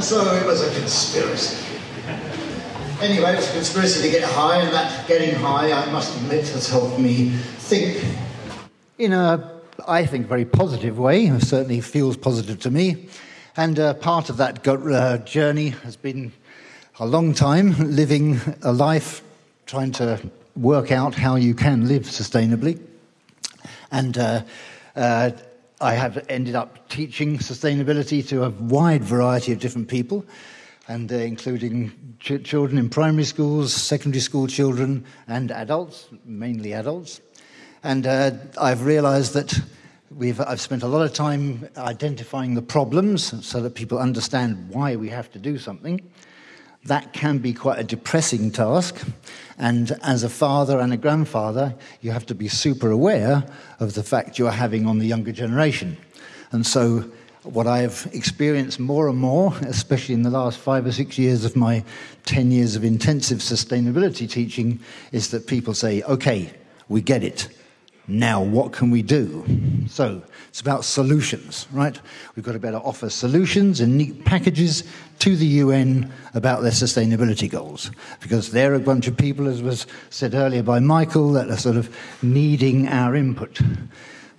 So it was a conspiracy. Anyway, it was a conspiracy to get high, and that getting high, I must admit, has helped me think. In a, I think, very positive way, it certainly feels positive to me. And uh, part of that uh, journey has been a long time living a life trying to work out how you can live sustainably. And uh, uh I have ended up teaching sustainability to a wide variety of different people, and uh, including ch- children in primary schools, secondary school children, and adults, mainly adults. And uh, I've realized that we've, I've spent a lot of time identifying the problems so that people understand why we have to do something that can be quite a depressing task. And as a father and a grandfather, you have to be super aware of the fact you're having on the younger generation. And so what I've experienced more and more, especially in the last five or six years of my 10 years of intensive sustainability teaching, is that people say, okay, we get it. Now, what can we do? So, it's about solutions, right? We've got to better offer solutions and neat packages to the UN about their sustainability goals. Because they're a bunch of people, as was said earlier by Michael, that are sort of needing our input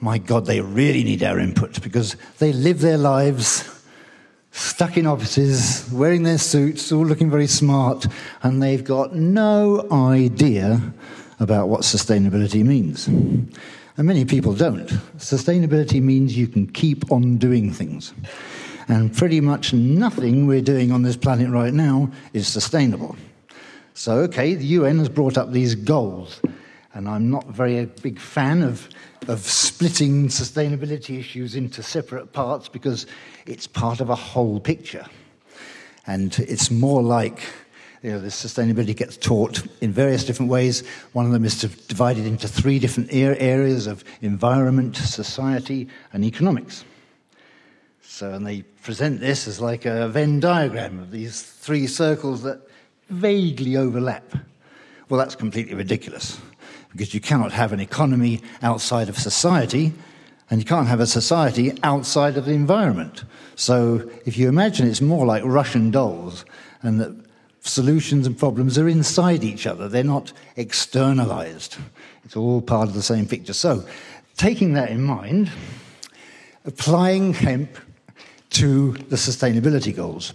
my God, they really need our input because they live their lives stuck in offices, wearing their suits, all looking very smart, and they've got no idea about what sustainability means. And many people don't. Sustainability means you can keep on doing things. And pretty much nothing we're doing on this planet right now is sustainable. So, okay, the UN has brought up these goals, and I'm not very a big fan of of splitting sustainability issues into separate parts because it's part of a whole picture. And it's more like you know, this sustainability gets taught in various different ways. One of them is to divide it into three different areas of environment, society, and economics. So, and they present this as like a Venn diagram of these three circles that vaguely overlap. Well, that's completely ridiculous because you cannot have an economy outside of society, and you can't have a society outside of the environment. So if you imagine it's more like Russian dolls, and that solutions and problems are inside each other, they're not externalized. It's all part of the same picture. So, taking that in mind, applying hemp to the sustainability goals.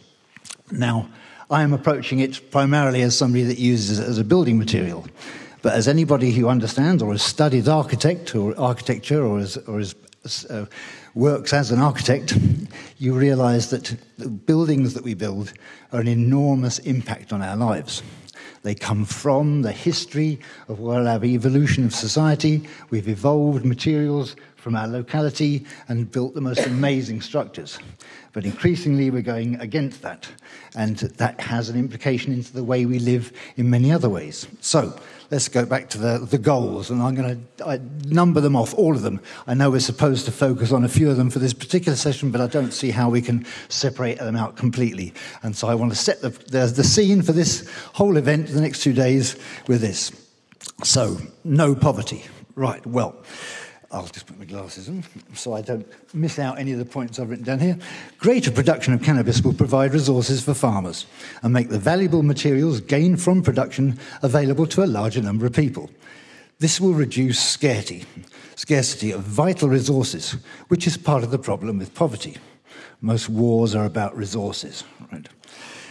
Now, I am approaching it primarily as somebody that uses it as a building material. But as anybody who understands or has studied architect or architecture or, is, or is, uh, works as an architect, you realize that the buildings that we build are an enormous impact on our lives. They come from the history of our evolution of society. We've evolved materials from our locality and built the most amazing structures. But increasingly, we're going against that. And that has an implication into the way we live in many other ways. So, let's go back to the, the goals, and I'm going to number them off, all of them. I know we're supposed to focus on a few of them for this particular session, but I don't see how we can separate them out completely. And so I want to set the, the, the scene for this whole event, the next two days, with this. So, no poverty. Right, well. I'll just put my glasses on so I don't miss out any of the points I've written down here. Greater production of cannabis will provide resources for farmers and make the valuable materials gained from production available to a larger number of people. This will reduce scarcity, scarcity of vital resources, which is part of the problem with poverty. Most wars are about resources. Right?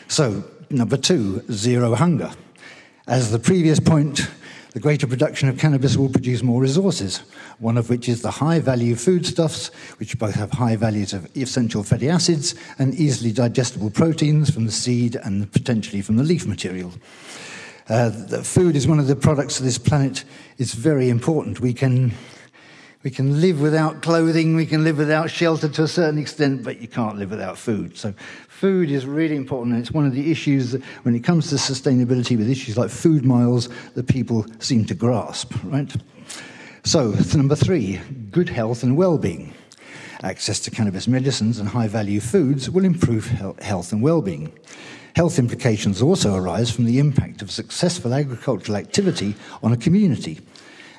So, number two, zero hunger. As the previous point the greater production of cannabis will produce more resources, one of which is the high value foodstuffs, which both have high values of essential fatty acids and easily digestible proteins from the seed and potentially from the leaf material. Uh, food is one of the products of this planet. It's very important. We can we can live without clothing, we can live without shelter to a certain extent, but you can't live without food. So, food is really important, and it's one of the issues when it comes to sustainability with issues like food miles that people seem to grasp, right? So, number three, good health and well being. Access to cannabis medicines and high value foods will improve health and well being. Health implications also arise from the impact of successful agricultural activity on a community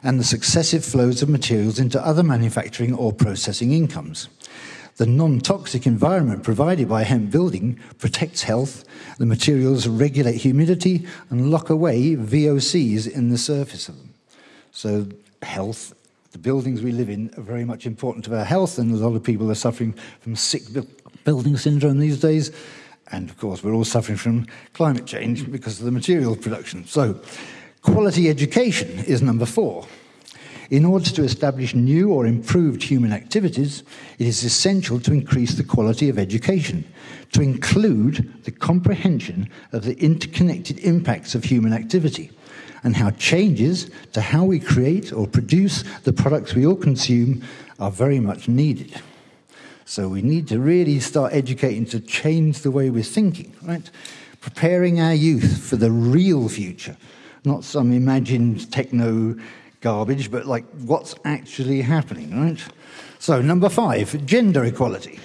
and the successive flows of materials into other manufacturing or processing incomes. The non toxic environment provided by hemp building protects health. The materials regulate humidity and lock away VOCs in the surface of them. So, health, the buildings we live in are very much important to our health, and a lot of people are suffering from sick building syndrome these days. And of course, we're all suffering from climate change because of the material production. So, Quality education is number four. In order to establish new or improved human activities, it is essential to increase the quality of education, to include the comprehension of the interconnected impacts of human activity, and how changes to how we create or produce the products we all consume are very much needed. So we need to really start educating to change the way we're thinking, right? Preparing our youth for the real future not some imagined techno garbage, but like what's actually happening, right? So, number five, gender equality.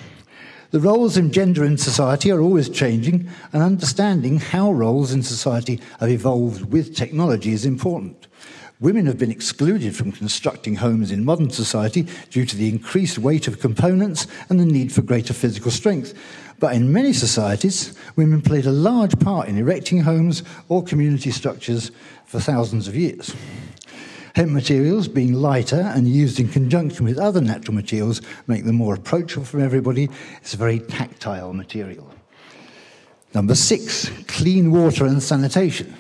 The roles of gender in society are always changing, and understanding how roles in society have evolved with technology is important. Women have been excluded from constructing homes in modern society due to the increased weight of components and the need for greater physical strength. But in many societies, women played a large part in erecting homes or community structures for thousands of years. Hemp materials, being lighter and used in conjunction with other natural materials, make them more approachable for everybody. It's a very tactile material. Number six, clean water and sanitation.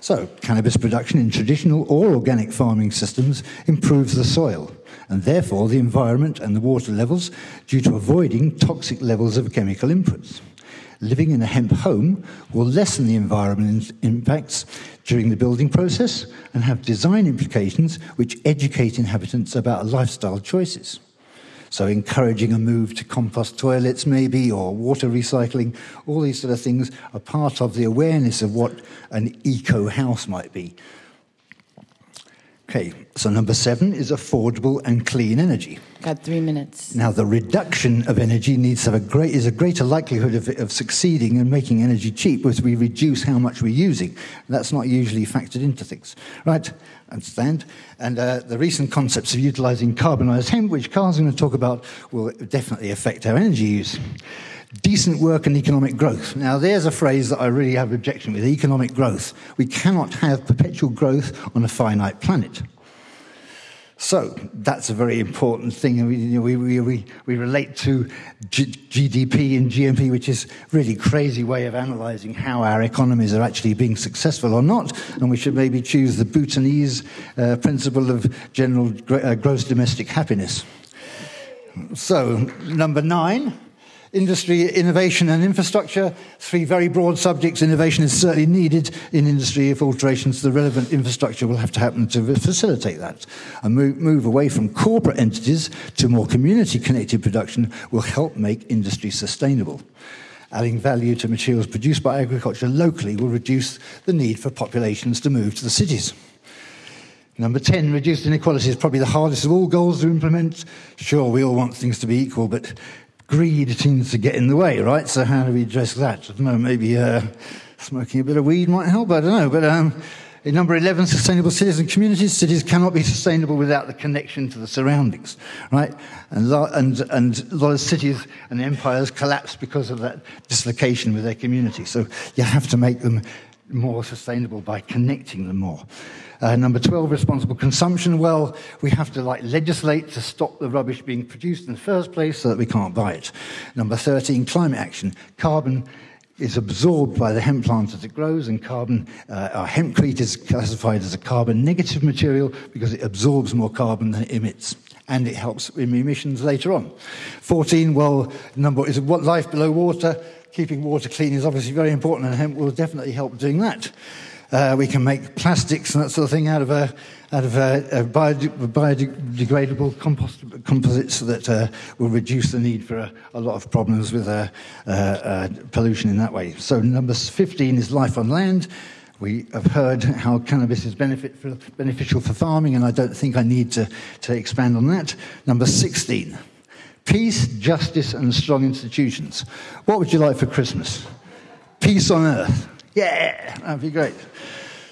So, cannabis production in traditional or organic farming systems improves the soil and therefore the environment and the water levels due to avoiding toxic levels of chemical inputs living in a hemp home will lessen the environmental impacts during the building process and have design implications which educate inhabitants about lifestyle choices. So, encouraging a move to compost toilets, maybe, or water recycling, all these sort of things are part of the awareness of what an eco house might be. Okay, so number seven is affordable and clean energy. Got three minutes. Now, the reduction of energy needs to have a great is a greater likelihood of, of succeeding and making energy cheap as we reduce how much we're using. That's not usually factored into things, right? Understand? And uh, the recent concepts of utilizing carbonized hemp, which Carl's going to talk about, will definitely affect our energy use decent work and economic growth. Now, there's a phrase that I really have objection with economic growth. We cannot have perpetual growth on a finite planet. So that's a very important thing. We, we, we, we, relate to G- GDP and GNP, which is really crazy way of analysing how our economies are actually being successful or not. And we should maybe choose the Bhutanese uh, principle of general uh, gross domestic happiness. So number nine industry, innovation, and infrastructure. Three very broad subjects. Innovation is certainly needed in industry if alterations to the relevant infrastructure will have to happen to facilitate that. A move, move away from corporate entities to more community connected production will help make industry sustainable. Adding value to materials produced by agriculture locally will reduce the need for populations to move to the cities. Number 10, reduced inequality is probably the hardest of all goals to implement. Sure, we all want things to be equal, but greed seems to get in the way, right? So how do we address that? I don't know, maybe uh, smoking a bit of weed might help, I don't know. But um, in number 11, sustainable cities and communities. Cities cannot be sustainable without the connection to the surroundings, right? And, and, and a lot of cities and empires collapse because of that dislocation with their community. So you have to make them more sustainable by connecting them more. Uh, number 12, responsible consumption. Well, we have to like legislate to stop the rubbish being produced in the first place so that we can't buy it. Number 13, climate action. Carbon is absorbed by the hemp plant as it grows, and carbon, uh, hempcrete is classified as a carbon negative material because it absorbs more carbon than it emits. And it helps in emissions later on. 14, well, number is what life below water. Keeping water clean is obviously very important, and hemp will definitely help doing that. Uh, we can make plastics and that sort of thing out of, uh, out of uh, biodegradable compost, composites that uh, will reduce the need for a, a lot of problems with uh, uh, pollution in that way. So, number 15 is life on land. We have heard how cannabis is benefit for, beneficial for farming, and I don't think I need to, to expand on that. Number 16 peace, justice, and strong institutions. What would you like for Christmas? Peace on earth. Yeah, that'd be great.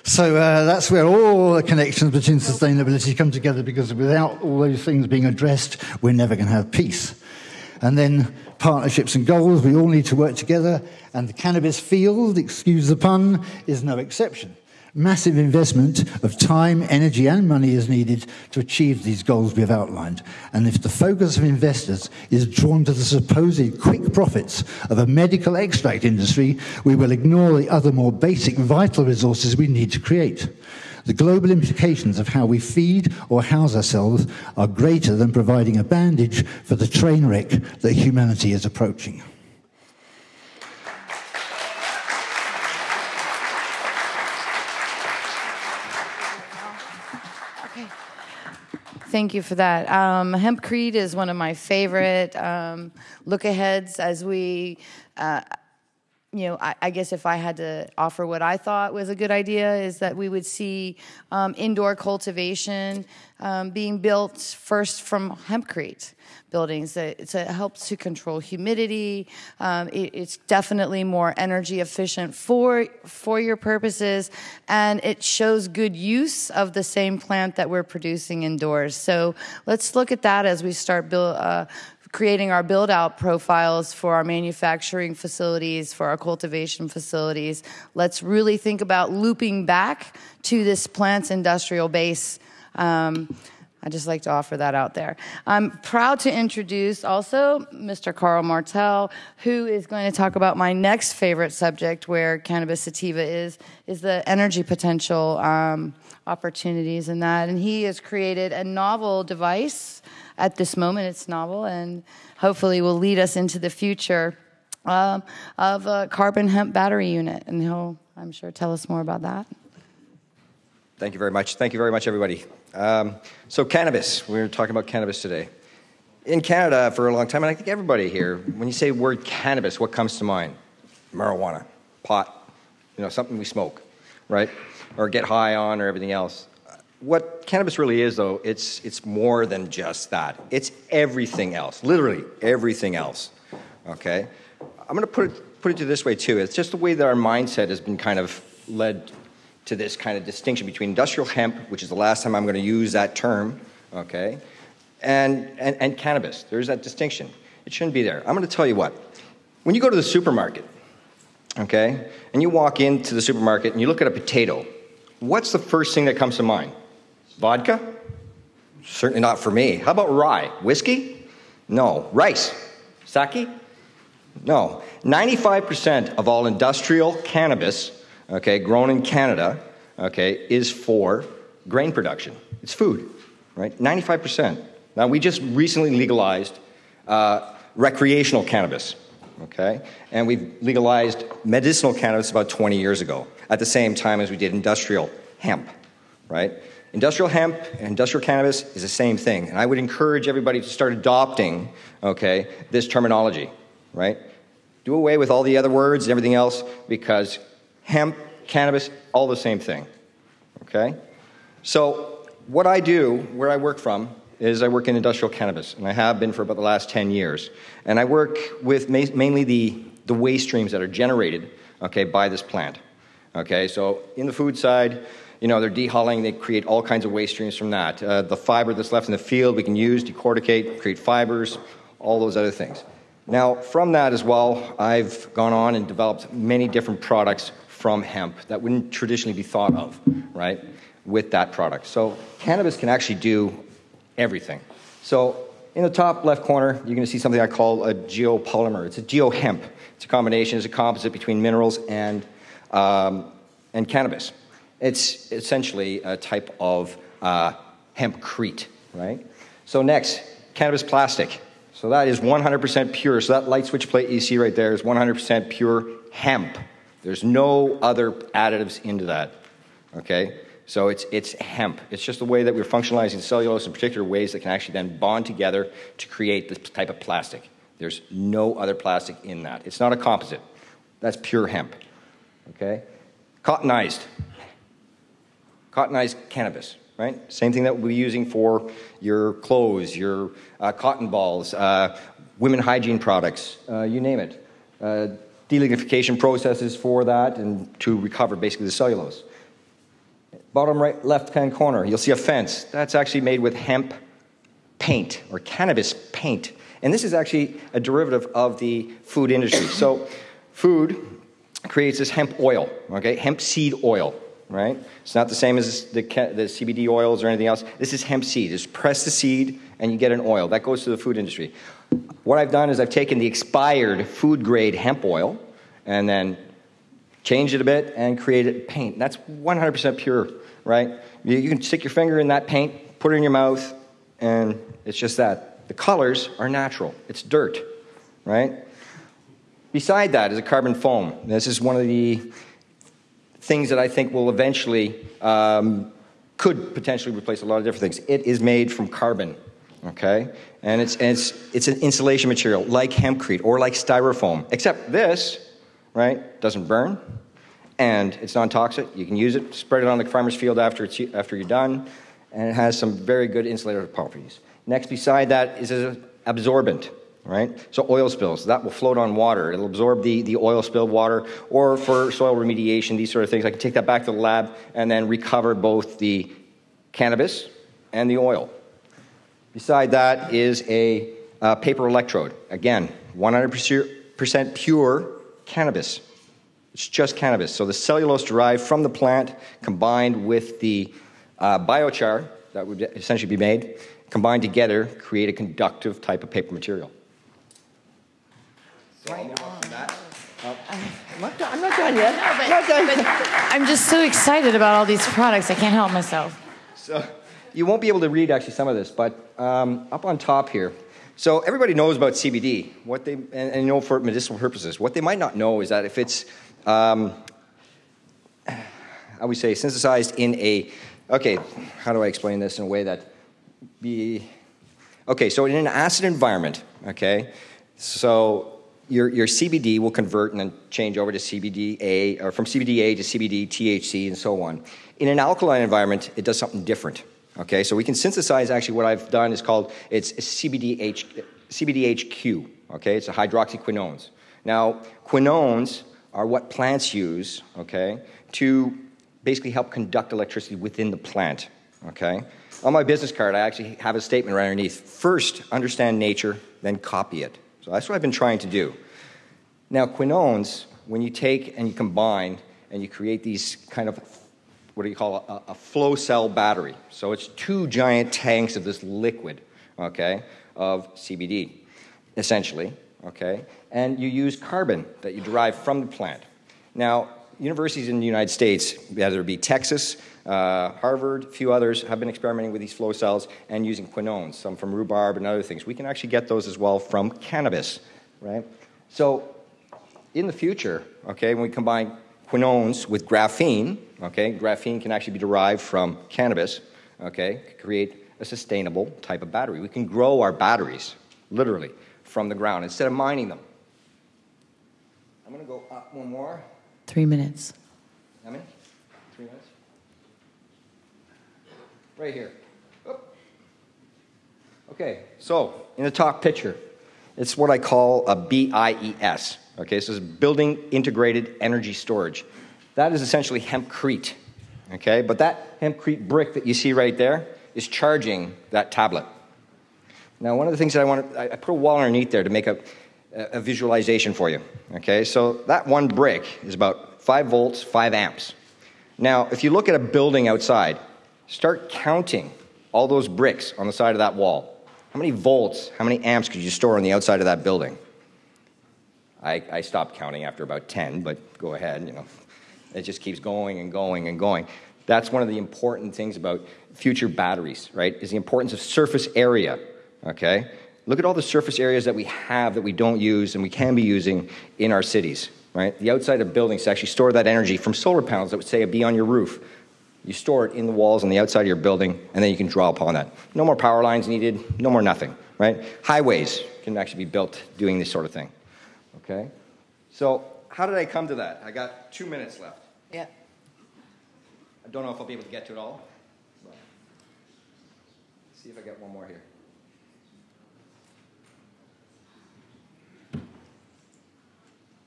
So uh, that's where all the connections between sustainability come together because without all those things being addressed, we're never going to have peace. And then partnerships and goals, we all need to work together. And the cannabis field, excuse the pun, is no exception. Massive investment of time, energy, and money is needed to achieve these goals we've outlined. And if the focus of investors is drawn to the supposed quick profits of a medical extract industry, we will ignore the other more basic vital resources we need to create. The global implications of how we feed or house ourselves are greater than providing a bandage for the train wreck that humanity is approaching. Thank you for that. Um, Hempcrete is one of my favorite um, look aheads as we. Uh, you know, I, I, guess if I had to offer what I thought was a good idea, is that we would see um, indoor cultivation um, being built first from hempcrete buildings. It, it helps to control humidity. Um, it, it's definitely more energy efficient for for your purposes, and it shows good use of the same plant that we're producing indoors. So let's look at that as we start build. Uh, creating our build out profiles for our manufacturing facilities, for our cultivation facilities. Let's really think about looping back to this plant's industrial base. Um, I just like to offer that out there. I'm proud to introduce also Mr. Carl Martel, who is going to talk about my next favorite subject, where cannabis sativa is, is the energy potential um, opportunities in that. And he has created a novel device at this moment. It's novel and hopefully will lead us into the future um, of a carbon hemp battery unit. And he'll, I'm sure, tell us more about that. Thank you very much. Thank you very much, everybody. Um, so, cannabis. We're talking about cannabis today. In Canada, for a long time, and I think everybody here, when you say word cannabis, what comes to mind? Marijuana, pot, you know, something we smoke, right? Or get high on, or everything else what cannabis really is, though, it's, it's more than just that. It's everything else, literally everything else. Okay? I'm going to put it, put it to this way, too. It's just the way that our mindset has been kind of led to this kind of distinction between industrial hemp, which is the last time I'm going to use that term, okay, and, and, and cannabis. There's that distinction. It shouldn't be there. I'm going to tell you what. When you go to the supermarket, okay, and you walk into the supermarket and you look at a potato, what's the first thing that comes to mind? Vodka? Certainly not for me. How about rye? Whiskey? No. Rice? Sake? No. 95% of all industrial cannabis, okay, grown in Canada, okay, is for grain production. It's food, right? 95%. Now, we just recently legalized uh, recreational cannabis, okay? And we've legalized medicinal cannabis about 20 years ago, at the same time as we did industrial hemp, right? Industrial hemp and industrial cannabis is the same thing. And I would encourage everybody to start adopting, okay, this terminology, right? Do away with all the other words and everything else because hemp, cannabis, all the same thing, okay? So, what I do, where I work from, is I work in industrial cannabis, and I have been for about the last 10 years. And I work with ma- mainly the, the waste streams that are generated, okay, by this plant. Okay, so in the food side, you know, they're dehulling, they create all kinds of waste streams from that. Uh, the fiber that's left in the field we can use, decorticate, create fibers, all those other things. Now, from that as well, I've gone on and developed many different products from hemp that wouldn't traditionally be thought of, right, with that product. So, cannabis can actually do everything. So, in the top left corner, you're going to see something I call a geopolymer. It's a geohemp. It's a combination, it's a composite between minerals and, um, and cannabis. It's essentially a type of uh, hempcrete, right? So next, cannabis plastic. So that is 100% pure. So that light switch plate you see right there is 100% pure hemp. There's no other additives into that. Okay? So it's, it's hemp. It's just the way that we're functionalizing cellulose in particular ways that can actually then bond together to create this type of plastic. There's no other plastic in that. It's not a composite. That's pure hemp. Okay? Cottonized cottonized cannabis, right? Same thing that we'll be using for your clothes, your uh, cotton balls, uh, women hygiene products, uh, you name it. Uh, delignification processes for that and to recover basically the cellulose. Bottom right, left hand corner, you'll see a fence. That's actually made with hemp paint or cannabis paint. And this is actually a derivative of the food industry. So, food creates this hemp oil, okay, hemp seed oil right? It's not the same as the, the CBD oils or anything else. This is hemp seed. Just press the seed and you get an oil. That goes to the food industry. What I've done is I've taken the expired food grade hemp oil and then changed it a bit and created paint. That's 100% pure, right? You, you can stick your finger in that paint, put it in your mouth, and it's just that. The colors are natural. It's dirt, right? Beside that is a carbon foam. This is one of the things that I think will eventually, um, could potentially replace a lot of different things. It is made from carbon, okay? And it's, and it's, it's an insulation material like hempcrete or like styrofoam, except this right? Doesn't burn, and it's non-toxic. You can use it, spread it on the farmer's field after, it's, after you're done, and it has some very good insulator properties. Next, beside that is an absorbent, right? So oil spills, that will float on water. It'll absorb the, the oil spilled water, or for soil remediation, these sort of things. I can take that back to the lab and then recover both the cannabis and the oil. Beside that is a paper electrode. Again, 100% pure cannabis. It's just cannabis. So the cellulose derived from the plant combined with the uh, biochar that would essentially be made, combined together, create a conductive type of paper material. So I'll move on from that. Uh, I'm, not done, I'm not done yet. No, but, not done. But I'm just so excited about all these products. I can't help myself. So you won't be able to read actually some of this, but um, up on top here. So everybody knows about CBD. What they and, and you know for medicinal purposes. What they might not know is that if it's um, how we say synthesized in a okay, how do I explain this in a way that be okay? So in an acid environment, okay, so your, your CBD will convert and then change over to CBDA, or from CBDA to CBD, THC, and so on. In an alkaline environment, it does something different. Okay, so we can synthesize actually what I've done is called it's CBDH, CBDHQ. Okay, it's a hydroxyquinones. Now, quinones are what plants use. Okay, to basically help conduct electricity within the plant. Okay, on my business card, I actually have a statement right underneath. First, understand nature, then copy it. So that's what I've been trying to do. Now, quinones, when you take and you combine and you create these kind of what do you call a, a, flow cell battery? So it's two giant tanks of this liquid, okay, of CBD, essentially, okay? And you use carbon that you derive from the plant. Now, universities in the United States, whether it be Texas, uh, Harvard, a few others, have been experimenting with these flow cells and using quinones, some from rhubarb and other things. We can actually get those as well from cannabis, right? So, in the future, okay, when we combine quinones with graphene, okay, graphene can actually be derived from cannabis, okay, create a sustainable type of battery. We can grow our batteries, literally, from the ground instead of mining them. I'm going to go up one more. Three minutes. How many? Three minutes? Right here. Okay, so in the top picture, it's what I call a BIES. Okay, so it's Building Integrated Energy Storage. That is essentially hempcrete. Okay, but that hempcrete brick that you see right there is charging that tablet. Now, one of the things that I want to, I put a wall underneath there to make a, a visualization for you. Okay, so that one brick is about 5 volts, 5 amps. Now, if you look at a building outside, start counting all those bricks on the side of that wall. How many volts, how many amps could you store on the outside of that building? I, I stopped counting after about 10, but go ahead, you know. It just keeps going and going and going. That's one of the important things about future batteries, right? Is the importance of surface area, okay? Look at all the surface areas that we have that we don't use and we can be using in our cities, right? The outside of buildings to actually store that energy from solar panels that would say be on your roof. You store it in the walls on the outside of your building, and then you can draw upon that. No more power lines needed, no more nothing, right? Highways can actually be built doing this sort of thing, okay? So, how did I come to that? I got two minutes left. Yeah. I don't know if I'll be able to get to it all. See if I get one more here.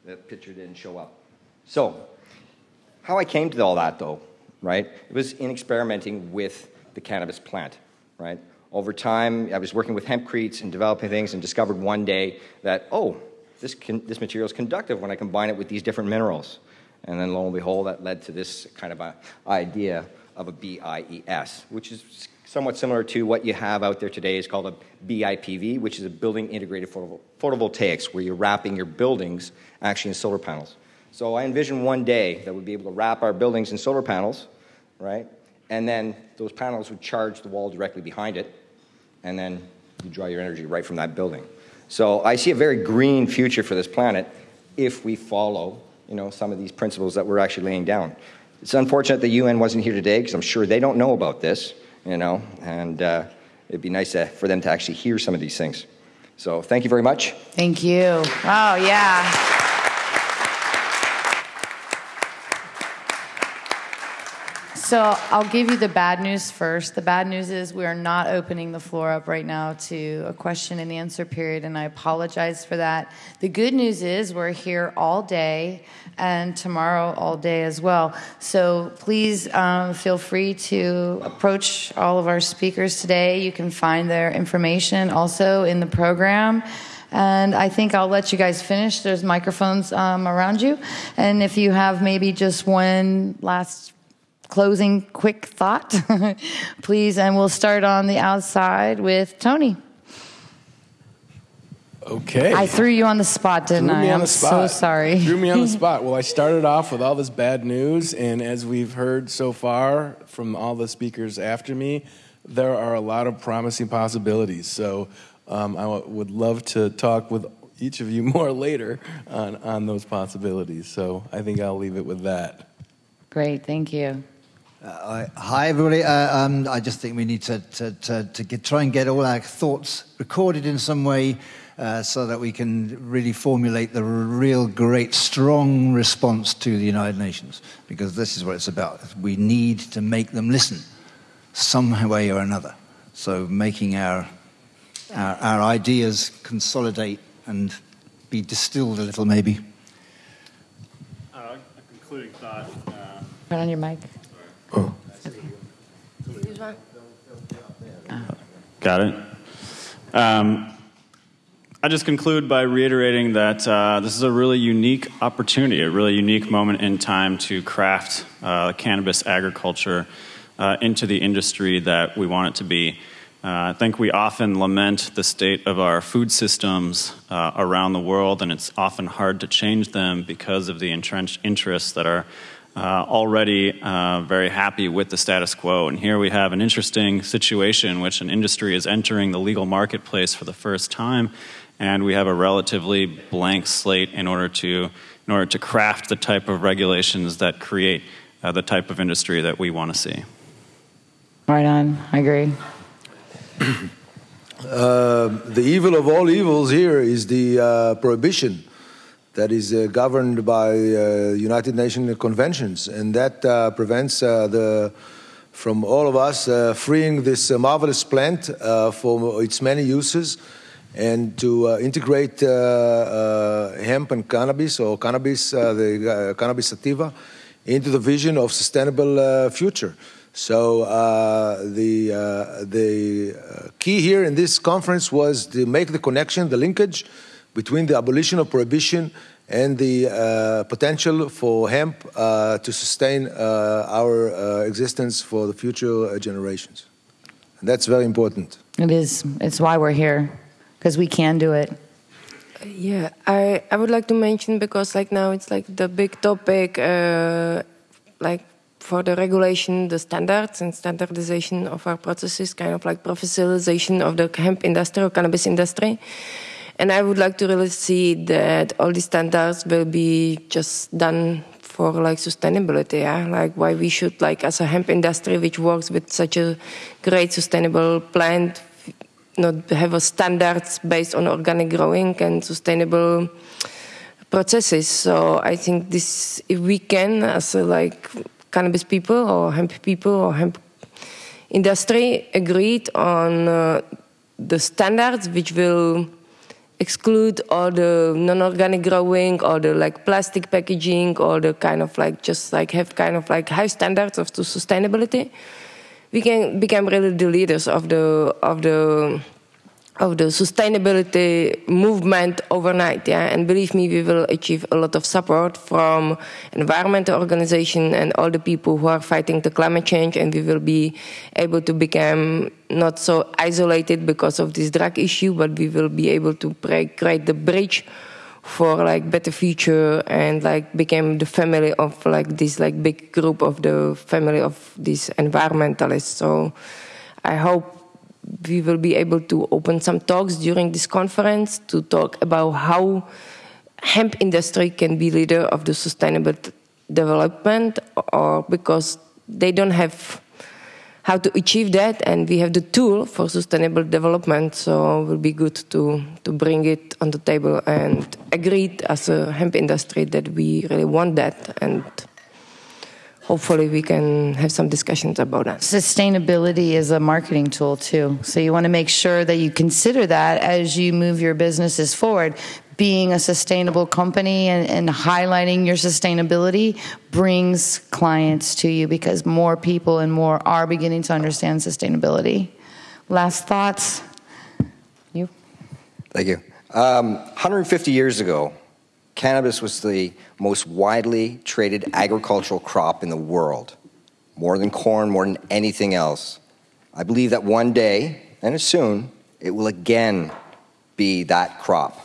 That picture didn't show up. So, how I came to all that, though, right? It was in experimenting with the cannabis plant, right? Over time, I was working with hempcretes and developing things and discovered one day that, oh, this, can, this material is conductive when I combine it with these different minerals. And then lo and behold, that led to this kind of a idea of a BIES, which is somewhat similar to what you have out there today is called a BIPV, which is a building integrated photovoltaics, where you're wrapping your buildings actually in solar panels. So I envision one day that we'd be able to wrap our buildings in solar panels, right? And then those panels would charge the wall directly behind it, and then you draw your energy right from that building. So I see a very green future for this planet if we follow you know, some of these principles that we're actually laying down. It's unfortunate the UN wasn't here today because I'm sure they don't know about this, you know, and uh, it'd be nice to, for them to actually hear some of these things. So thank you very much. Thank you. Oh, yeah. So I'll give you the bad news first. The bad news is we are not opening the floor up right now to a question and answer period, and I apologize for that. The good news is we're here all day and tomorrow all day as well. So please um, feel free to approach all of our speakers today. You can find their information also in the program. And I think I'll let you guys finish. There's microphones um, around you. And if you have maybe just one last closing quick thought, please. And we'll start on the outside with Tony. Okay. I threw you on the spot, didn't Threw I? I'm the spot. so sorry. Threw me on the spot. Well, I started off with all this bad news, and as we've heard so far from all the speakers after me, there are a lot of promising possibilities. So um, I w- would love to talk with each of you more later on, on those possibilities. So I think I'll leave it with that. Great, thank you. Uh, hi, everybody. Uh, um, I just think we need to, to, to, to get, try and get all our thoughts recorded in some way uh, so that we can really formulate the real great, strong response to the United Nations, because this is what it's about. We need to make them listen some way or another. So making our, our, our ideas consolidate and be distilled a little, maybe. Uh, a concluding thought. Uh, Put on your mic. Got it. Um, I just conclude by reiterating that uh, this is a really unique opportunity, a really unique moment in time to craft uh, cannabis agriculture uh, into the industry that we want it to be. Uh, I think we often lament the state of our food systems uh, around the world, and it's often hard to change them because of the entrenched interests that are uh, already uh, very happy with the status quo. And here we have an interesting situation in which an industry is entering the legal marketplace for the first time, and we have a relatively blank slate in order to in order to craft the type of regulations that create uh, the type of industry that we want to see. Right on, I agree. Uh, the evil of all evils here is the uh, prohibition that is uh, governed by uh, United Nations conventions, and that uh, prevents uh, the from all of us uh, freeing this marvelous plant for its many uses and to integrate hemp and cannabis or cannabis, the cannabis sativa, into the vision of sustainable future. So uh, the uh, the key here in this conference was to make the connection, the linkage between the abolition of prohibition and the uh, potential for hemp uh, to sustain uh, our uh, existence for the future uh, generations. And that's very important. It is. It's why we're here, because we can do it. Yeah, I, I would like to mention because like now it's like the big topic, uh, like for the regulation, the standards and standardization of our processes, kind of like professionalization of the hemp industry or cannabis industry. And I would like to really see that all these standards will be just done for like sustainability, yeah? like why we should like as a hemp industry which works with such a great sustainable plant not have a standards based on organic growing and sustainable processes. So I think this, if we can, as a, like cannabis people or hemp people or hemp industry, agreed on uh, the standards which will exclude all the non-organic growing or the like plastic packaging or the kind of like just like have kind of like high standards of the sustainability we can become really the leaders of the of the of the sustainability movement overnight yeah? And believe me we will achieve a lot of support from environmental organization and all the people who are fighting the climate change and we will be able to become not so isolated because of this drug issue but we will be able to create the bridge for like better future and like became the family of like this like big group of the family of these environmentalists. So i hope we will be able to open some talks during this conference to talk about how hemp industry can be leader of the sustainable development or because they don't have how to achieve that and we have the tool for sustainable development so it will be good to to bring it on the table and agreed as a hemp industry that we really want that and hopefully we can have some discussions about that. Sustainability is a marketing tool too. So you want to make sure that you consider that as you move your businesses forward. Being a sustainable company and, and highlighting your sustainability brings clients to you because more people and more are beginning to understand sustainability. Last thoughts? You? Thank you. Um, 150 years ago, cannabis was the most widely traded agricultural crop in the world, more than corn, more than anything else. I believe that one day, and soon, it will again be that crop.